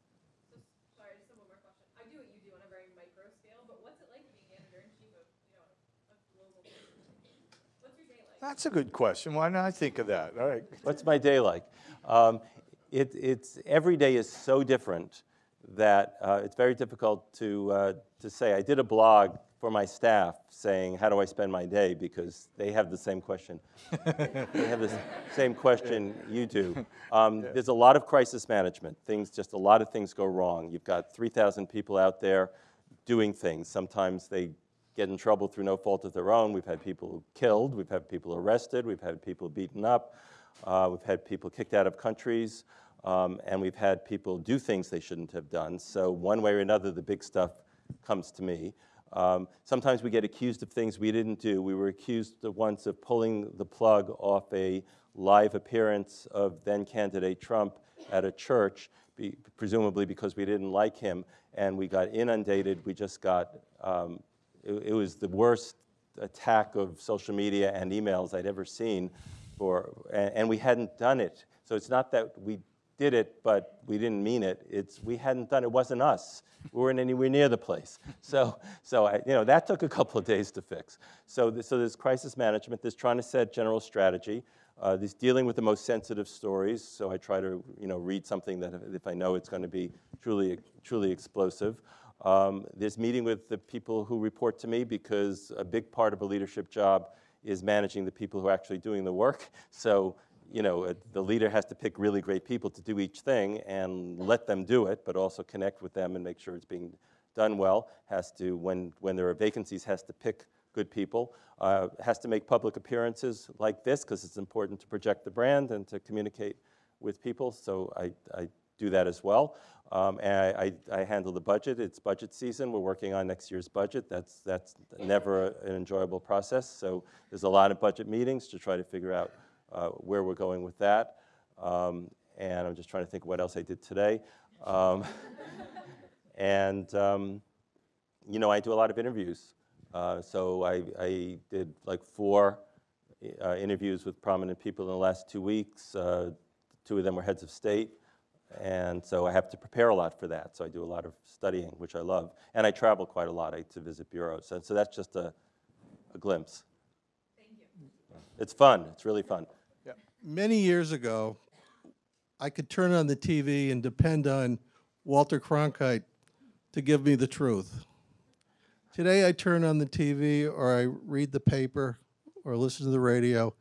Sorry, just one more question. I do what you do on a very micro scale, but what's it like being editor in chief of you know a global? What's your day like? That's a good question. Why didn't I think of that? All right. What's my day like? Um, it, it's, every day is so different that uh, it's very difficult to, uh, to say. I did a blog for my staff saying, how do I spend my day? Because they have the same question. they have the same question you do. Um, There's a lot of crisis management. Things, just a lot of things go wrong. You've got 3,000 people out there doing things. Sometimes they get in trouble through no fault of their own. We've had people killed, we've had people arrested, we've had people beaten up, uh, we've had people kicked out of countries, um, and we've had people do things they shouldn't have done. So, one way or another, the big stuff comes to me. Um, sometimes we get accused of things we didn't do. We were accused once of pulling the plug off a live appearance of then candidate Trump at a church, be, presumably because we didn't like him, and we got inundated. We just got, um, it, it was the worst attack of social media and emails I'd ever seen, for, and, and we hadn't done it. So it's not that we did it, but we didn't mean it. It's we hadn't done it. Wasn't us. We weren't anywhere near the place. So, so I, you know, that took a couple of days to fix. So, so there's crisis management. There's trying to set general strategy. Uh, there's dealing with the most sensitive stories. So I try to, you know, read something that if- if I know it's going to be truly, truly explosive. Um, there's meeting with the people who report to me because a big part of a leadership job is managing the people who are actually doing the work. So you know, uh, the leader has to pick really great people to do each thing and let them do it, but also connect with them and make sure it's being done well. Has to, when, when there are vacancies, has to pick good people. Uh, has to make public appearances like this because it's important to project the brand and to communicate with people. So I, I do that as well. Um, and I, I, I handle the budget. It's budget season. We're working on next year's budget. That's, that's never an enjoyable process. So there's a lot of budget meetings to try to figure out uh, where we're going with that. Um, and I'm just trying to think what else I did today. Um, and, um, you know, I do a lot of interviews. Uh, so I, I did like four uh, interviews with prominent people in the last two weeks. Uh, two of them were heads of state. And so I have to prepare a lot for that. So I do a lot of studying, which I love. And I travel quite a lot I, to visit bureaus. And so that's just a, a glimpse. Thank you. It's fun. It's really fun. Many years ago, I could turn on the TV and depend on Walter Cronkite to give me the truth. Today, I turn on the TV or I read the paper or listen to the radio,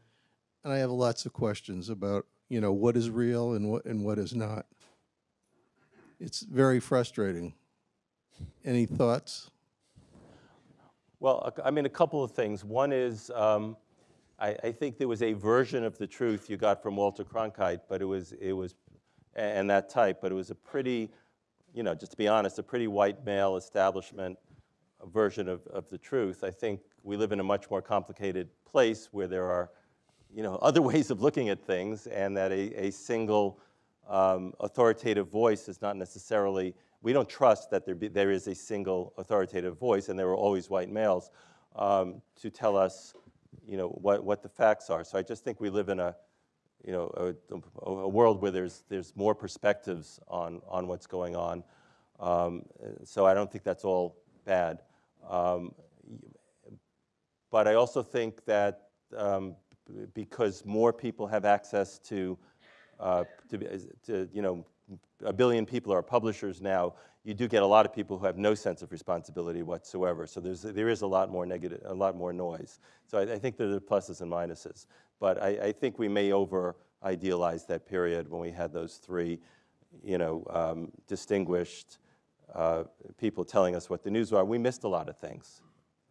and I have lots of questions about, you know, what is real and what, and what is not. It's very frustrating. Any thoughts? Well, I mean, a couple of things. One is, um, I, I think there was a version of the truth you got from Walter Cronkite, but it was, it was, and that type, but it was a pretty, you know, just to be honest, a pretty white male establishment version of, of the truth. I think we live in a much more complicated place where there are, you know, other ways of looking at things, and that a, a single um, authoritative voice is not necessarily, we don't trust that there, be, there is a single authoritative voice, and there were always white males, um, to tell us, you know, what, what the facts are. So I just think we live in a, you know, a, a world where there's, there's more perspectives on, on what's going on. Um, so I don't think that's all bad. Um, but I also think that um, because more people have access to, uh, to, to, you know, a billion people are publishers now, you do get a lot of people who have no sense of responsibility whatsoever. So there's, there is a lot more negative, a lot more noise. So I, I think there are pluses and minuses. But I, I think we may over idealize that period when we had those three, you know, um, distinguished uh, people telling us what the news were. We missed a lot of things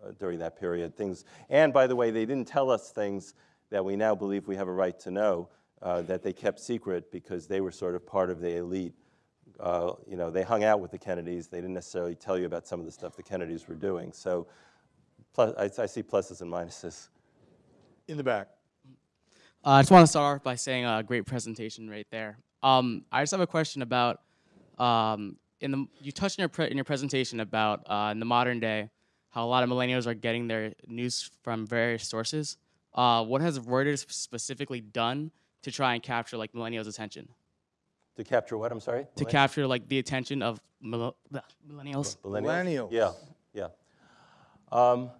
uh, during that period. Things, and by the way, they didn't tell us things that we now believe we have a right to know uh, that they kept secret because they were sort of part of the elite. Uh, you know, they hung out with the Kennedys. They didn't necessarily tell you about some of the stuff the Kennedys were doing. So, plus, I, I see pluses and minuses. In the back. Uh, I just want to start off by saying a great presentation right there. Um, I just have a question about um, in the you touched in your pre- in your presentation about uh, in the modern day how a lot of millennials are getting their news from various sources. Uh, what has Reuters specifically done to try and capture like millennials' attention? To capture what? I'm sorry. To capture like the attention of mil- bleh, millennials. Millennials? Millennials. Yeah, yeah. Um,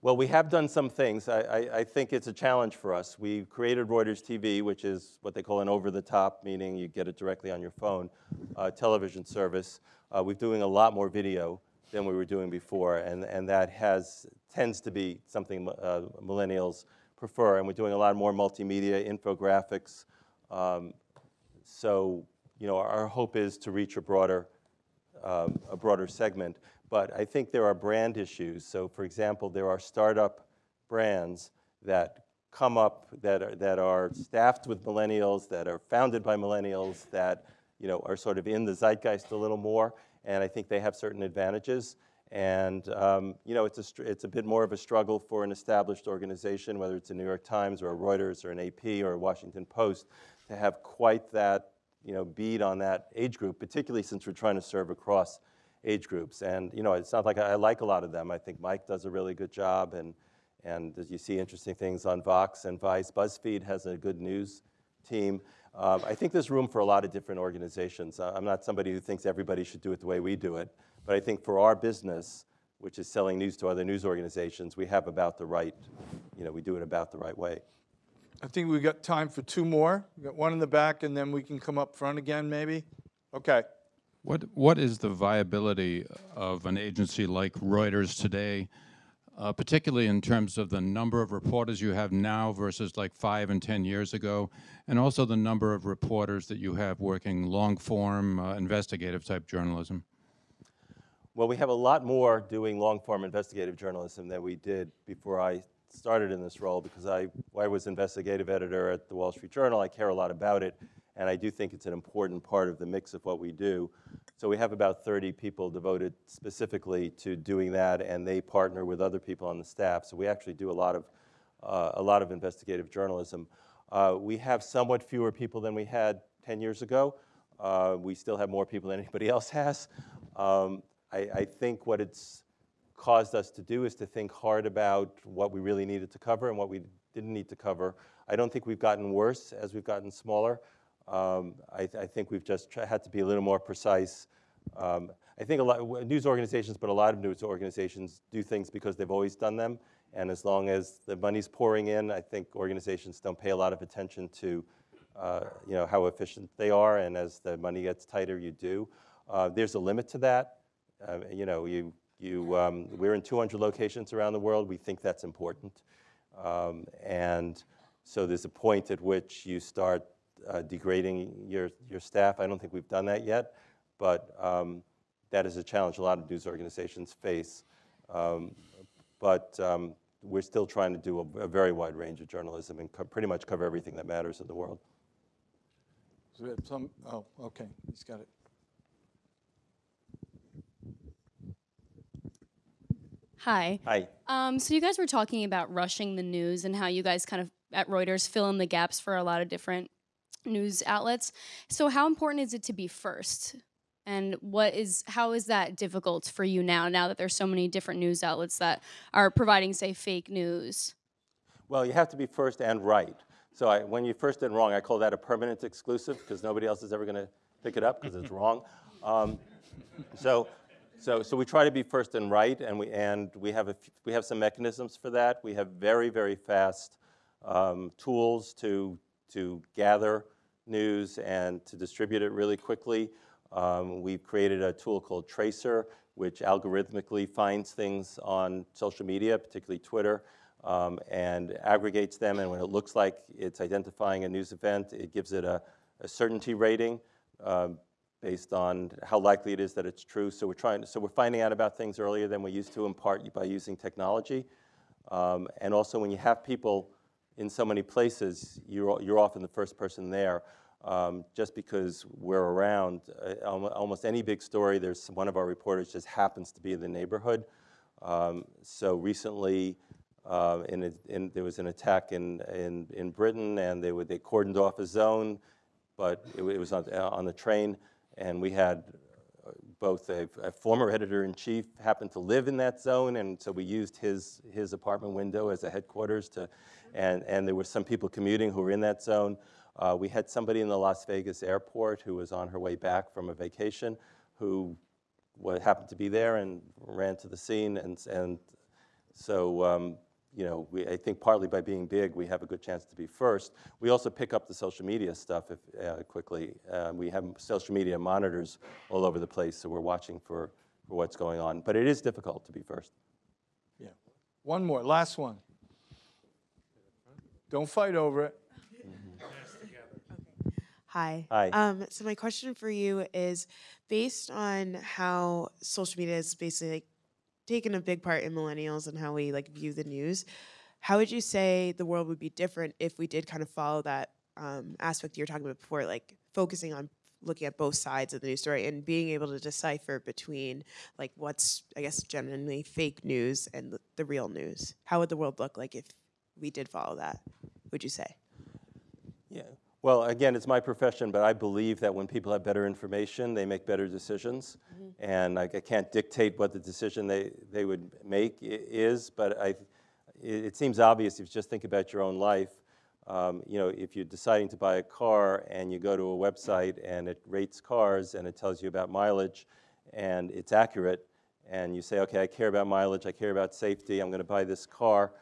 well, we have done some things. I, I, I think it's a challenge for us. We created Reuters TV, which is what they call an over-the-top, meaning you get it directly on your phone, uh, television service. Uh, we're doing a lot more video than we were doing before, and, and that has tends to be something uh, millennials prefer. And we're doing a lot more multimedia, infographics. Um, so, you know, our hope is to reach a broader um, a broader segment. But I think there are brand issues. So, for example, there are startup brands that come up that are, that are staffed with millennials, that are founded by millennials, that you know are sort of in the zeitgeist a little more. And I think they have certain advantages. And um, you know, it's a it's a bit more of a struggle for an established organization, whether it's a New York Times or a Reuters or an AP or a Washington Post, to have quite that you know, bead on that age group, particularly since we're trying to serve across age groups. And you know, it's not like I, I like a lot of them. I think Mic does a really good job, and and as you see interesting things on Vox and Vice. BuzzFeed has a good news team. Um, I think there's room for a lot of different organizations. I'm not somebody who thinks everybody should do it the way we do it, but I think for our business, which is selling news to other news organizations, we have about the right, you know, we do it about the right way. I think we got time for two more. We got one in the back, and then we can come up front again, maybe. Okay. What, what is the viability of an agency like Reuters today, uh, particularly in terms of the number of reporters you have now versus like five and 10 years ago, and also the number of reporters that you have working long form, uh, investigative type journalism? Well, we have a lot more doing long-form investigative journalism than we did before I started in this role because I, I was investigative editor at the Wall Street Journal. I care a lot about it, and I do think it's an important part of the mix of what we do. So we have about 30 people devoted specifically to doing that, and they partner with other people on the staff. So we actually do a lot of, uh, a lot of investigative journalism. Uh, we have somewhat fewer people than we had 10 years ago. Uh, we still have more people than anybody else has. Um, I, I think what it's caused us to do is to think hard about what we really needed to cover and what we didn't need to cover. I don't think we've gotten worse as we've gotten smaller. Um, I, I think we've just had to be a little more precise. Um, I think a lot news organizations, but a lot of news organizations do things because they've always done them. And as long as the money's pouring in, I think organizations don't pay a lot of attention to, uh, you know, how efficient they are. And as the money gets tighter, you do. Uh, there's a limit to that. Uh, you know, you, you, um, we're in 200 locations around the world. We think that's important. Um, and so there's a point at which you start uh, degrading your, your staff. I don't think we've done that yet, but um, that is a challenge a lot of news organizations face. Um, but um, we're still trying to do a, a very wide range of journalism and pretty much cover everything that matters in the world. Some, oh, okay, he's got it. Hi. Hi. Um, so you guys were talking about rushing the news and how you guys kind of at Reuters fill in the gaps for a lot of different news outlets. So how important is it to be first? And what is how is that difficult for you now? Now that there's so many different news outlets that are providing, say, fake news. Well, you have to be first and right. So I, when you first and wrong, I call that a permanent exclusive because nobody else is ever going to pick it up because it's wrong. Um, so, so, so we try to be first and right, and we and we have a we have some mechanisms for that. We have very very fast um, tools to to gather news and to distribute it really quickly. Um, we've created a tool called Tracer, which algorithmically finds things on social media, particularly Twitter, um, and aggregates them. And when it looks like it's identifying a news event, it gives it a, a certainty rating um, based on how likely it is that it's true. So we're trying. So we're finding out about things earlier than we used to, in part by using technology. Um, and also, when you have people in so many places, you're, you're often the first person there. Um, just because we're around, uh, almost any big story, there's one of our reporters just happens to be in the neighborhood. Um, so recently, uh, in a, in, there was an attack in, in, in Britain, and they, were, they cordoned off a zone, but it, it was on, uh, on the train, and we had both a, a former editor-in-chief happened to live in that zone, and so we used his, his apartment window as a headquarters to, and, and there were some people commuting who were in that zone. Uh, we had somebody in the Las Vegas airport who was on her way back from a vacation who happened to be there and ran to the scene, and, and so, um, you know, we, I think partly by being big, we have a good chance to be first. We also pick up the social media stuff if, uh, quickly. Uh, we have social media monitors all over the place, so we're watching for, for what's going on. But it is difficult to be first. Yeah. One more, last one. Don't fight over it. Hi. Hi. Um, so my question for you is based on how social media is basically like taken a big part in millennials and how we like view the news, how would you say the world would be different if we did kind of follow that um, aspect you were talking about before, like focusing on looking at both sides of the news story and being able to decipher between like what's I guess genuinely fake news and the, the real news? How would the world look like if we did follow that? Would you say? Yeah. Well, again, it's my profession, but I believe that when people have better information, they make better decisions. And I, I can't dictate what the decision they, they would make is, but I, it, it seems obvious if you just think about your own life. Um, you know, if you're deciding to buy a car and you go to a website and it rates cars and it tells you about mileage and it's accurate, and you say, okay, I care about mileage, I care about safety, I'm going to buy this car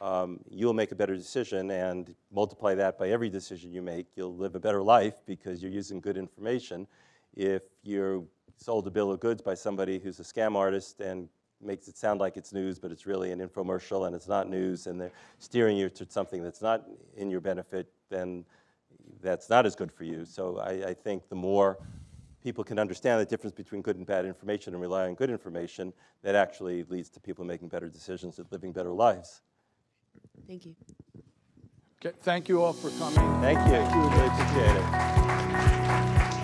um, you'll make a better decision and multiply that by every decision you make. You'll live a better life because you're using good information. If you're sold a bill of goods by somebody who's a scam artist and makes it sound like it's news, but it's really an infomercial and it's not news, and they're steering you to something that's not in your benefit, then that's not as good for you. So I, I think the more people can understand the difference between good and bad information and rely on good information, that actually leads to people making better decisions and living better lives. Thank you. Okay, Thank you all for coming. Thank you. Really appreciate it.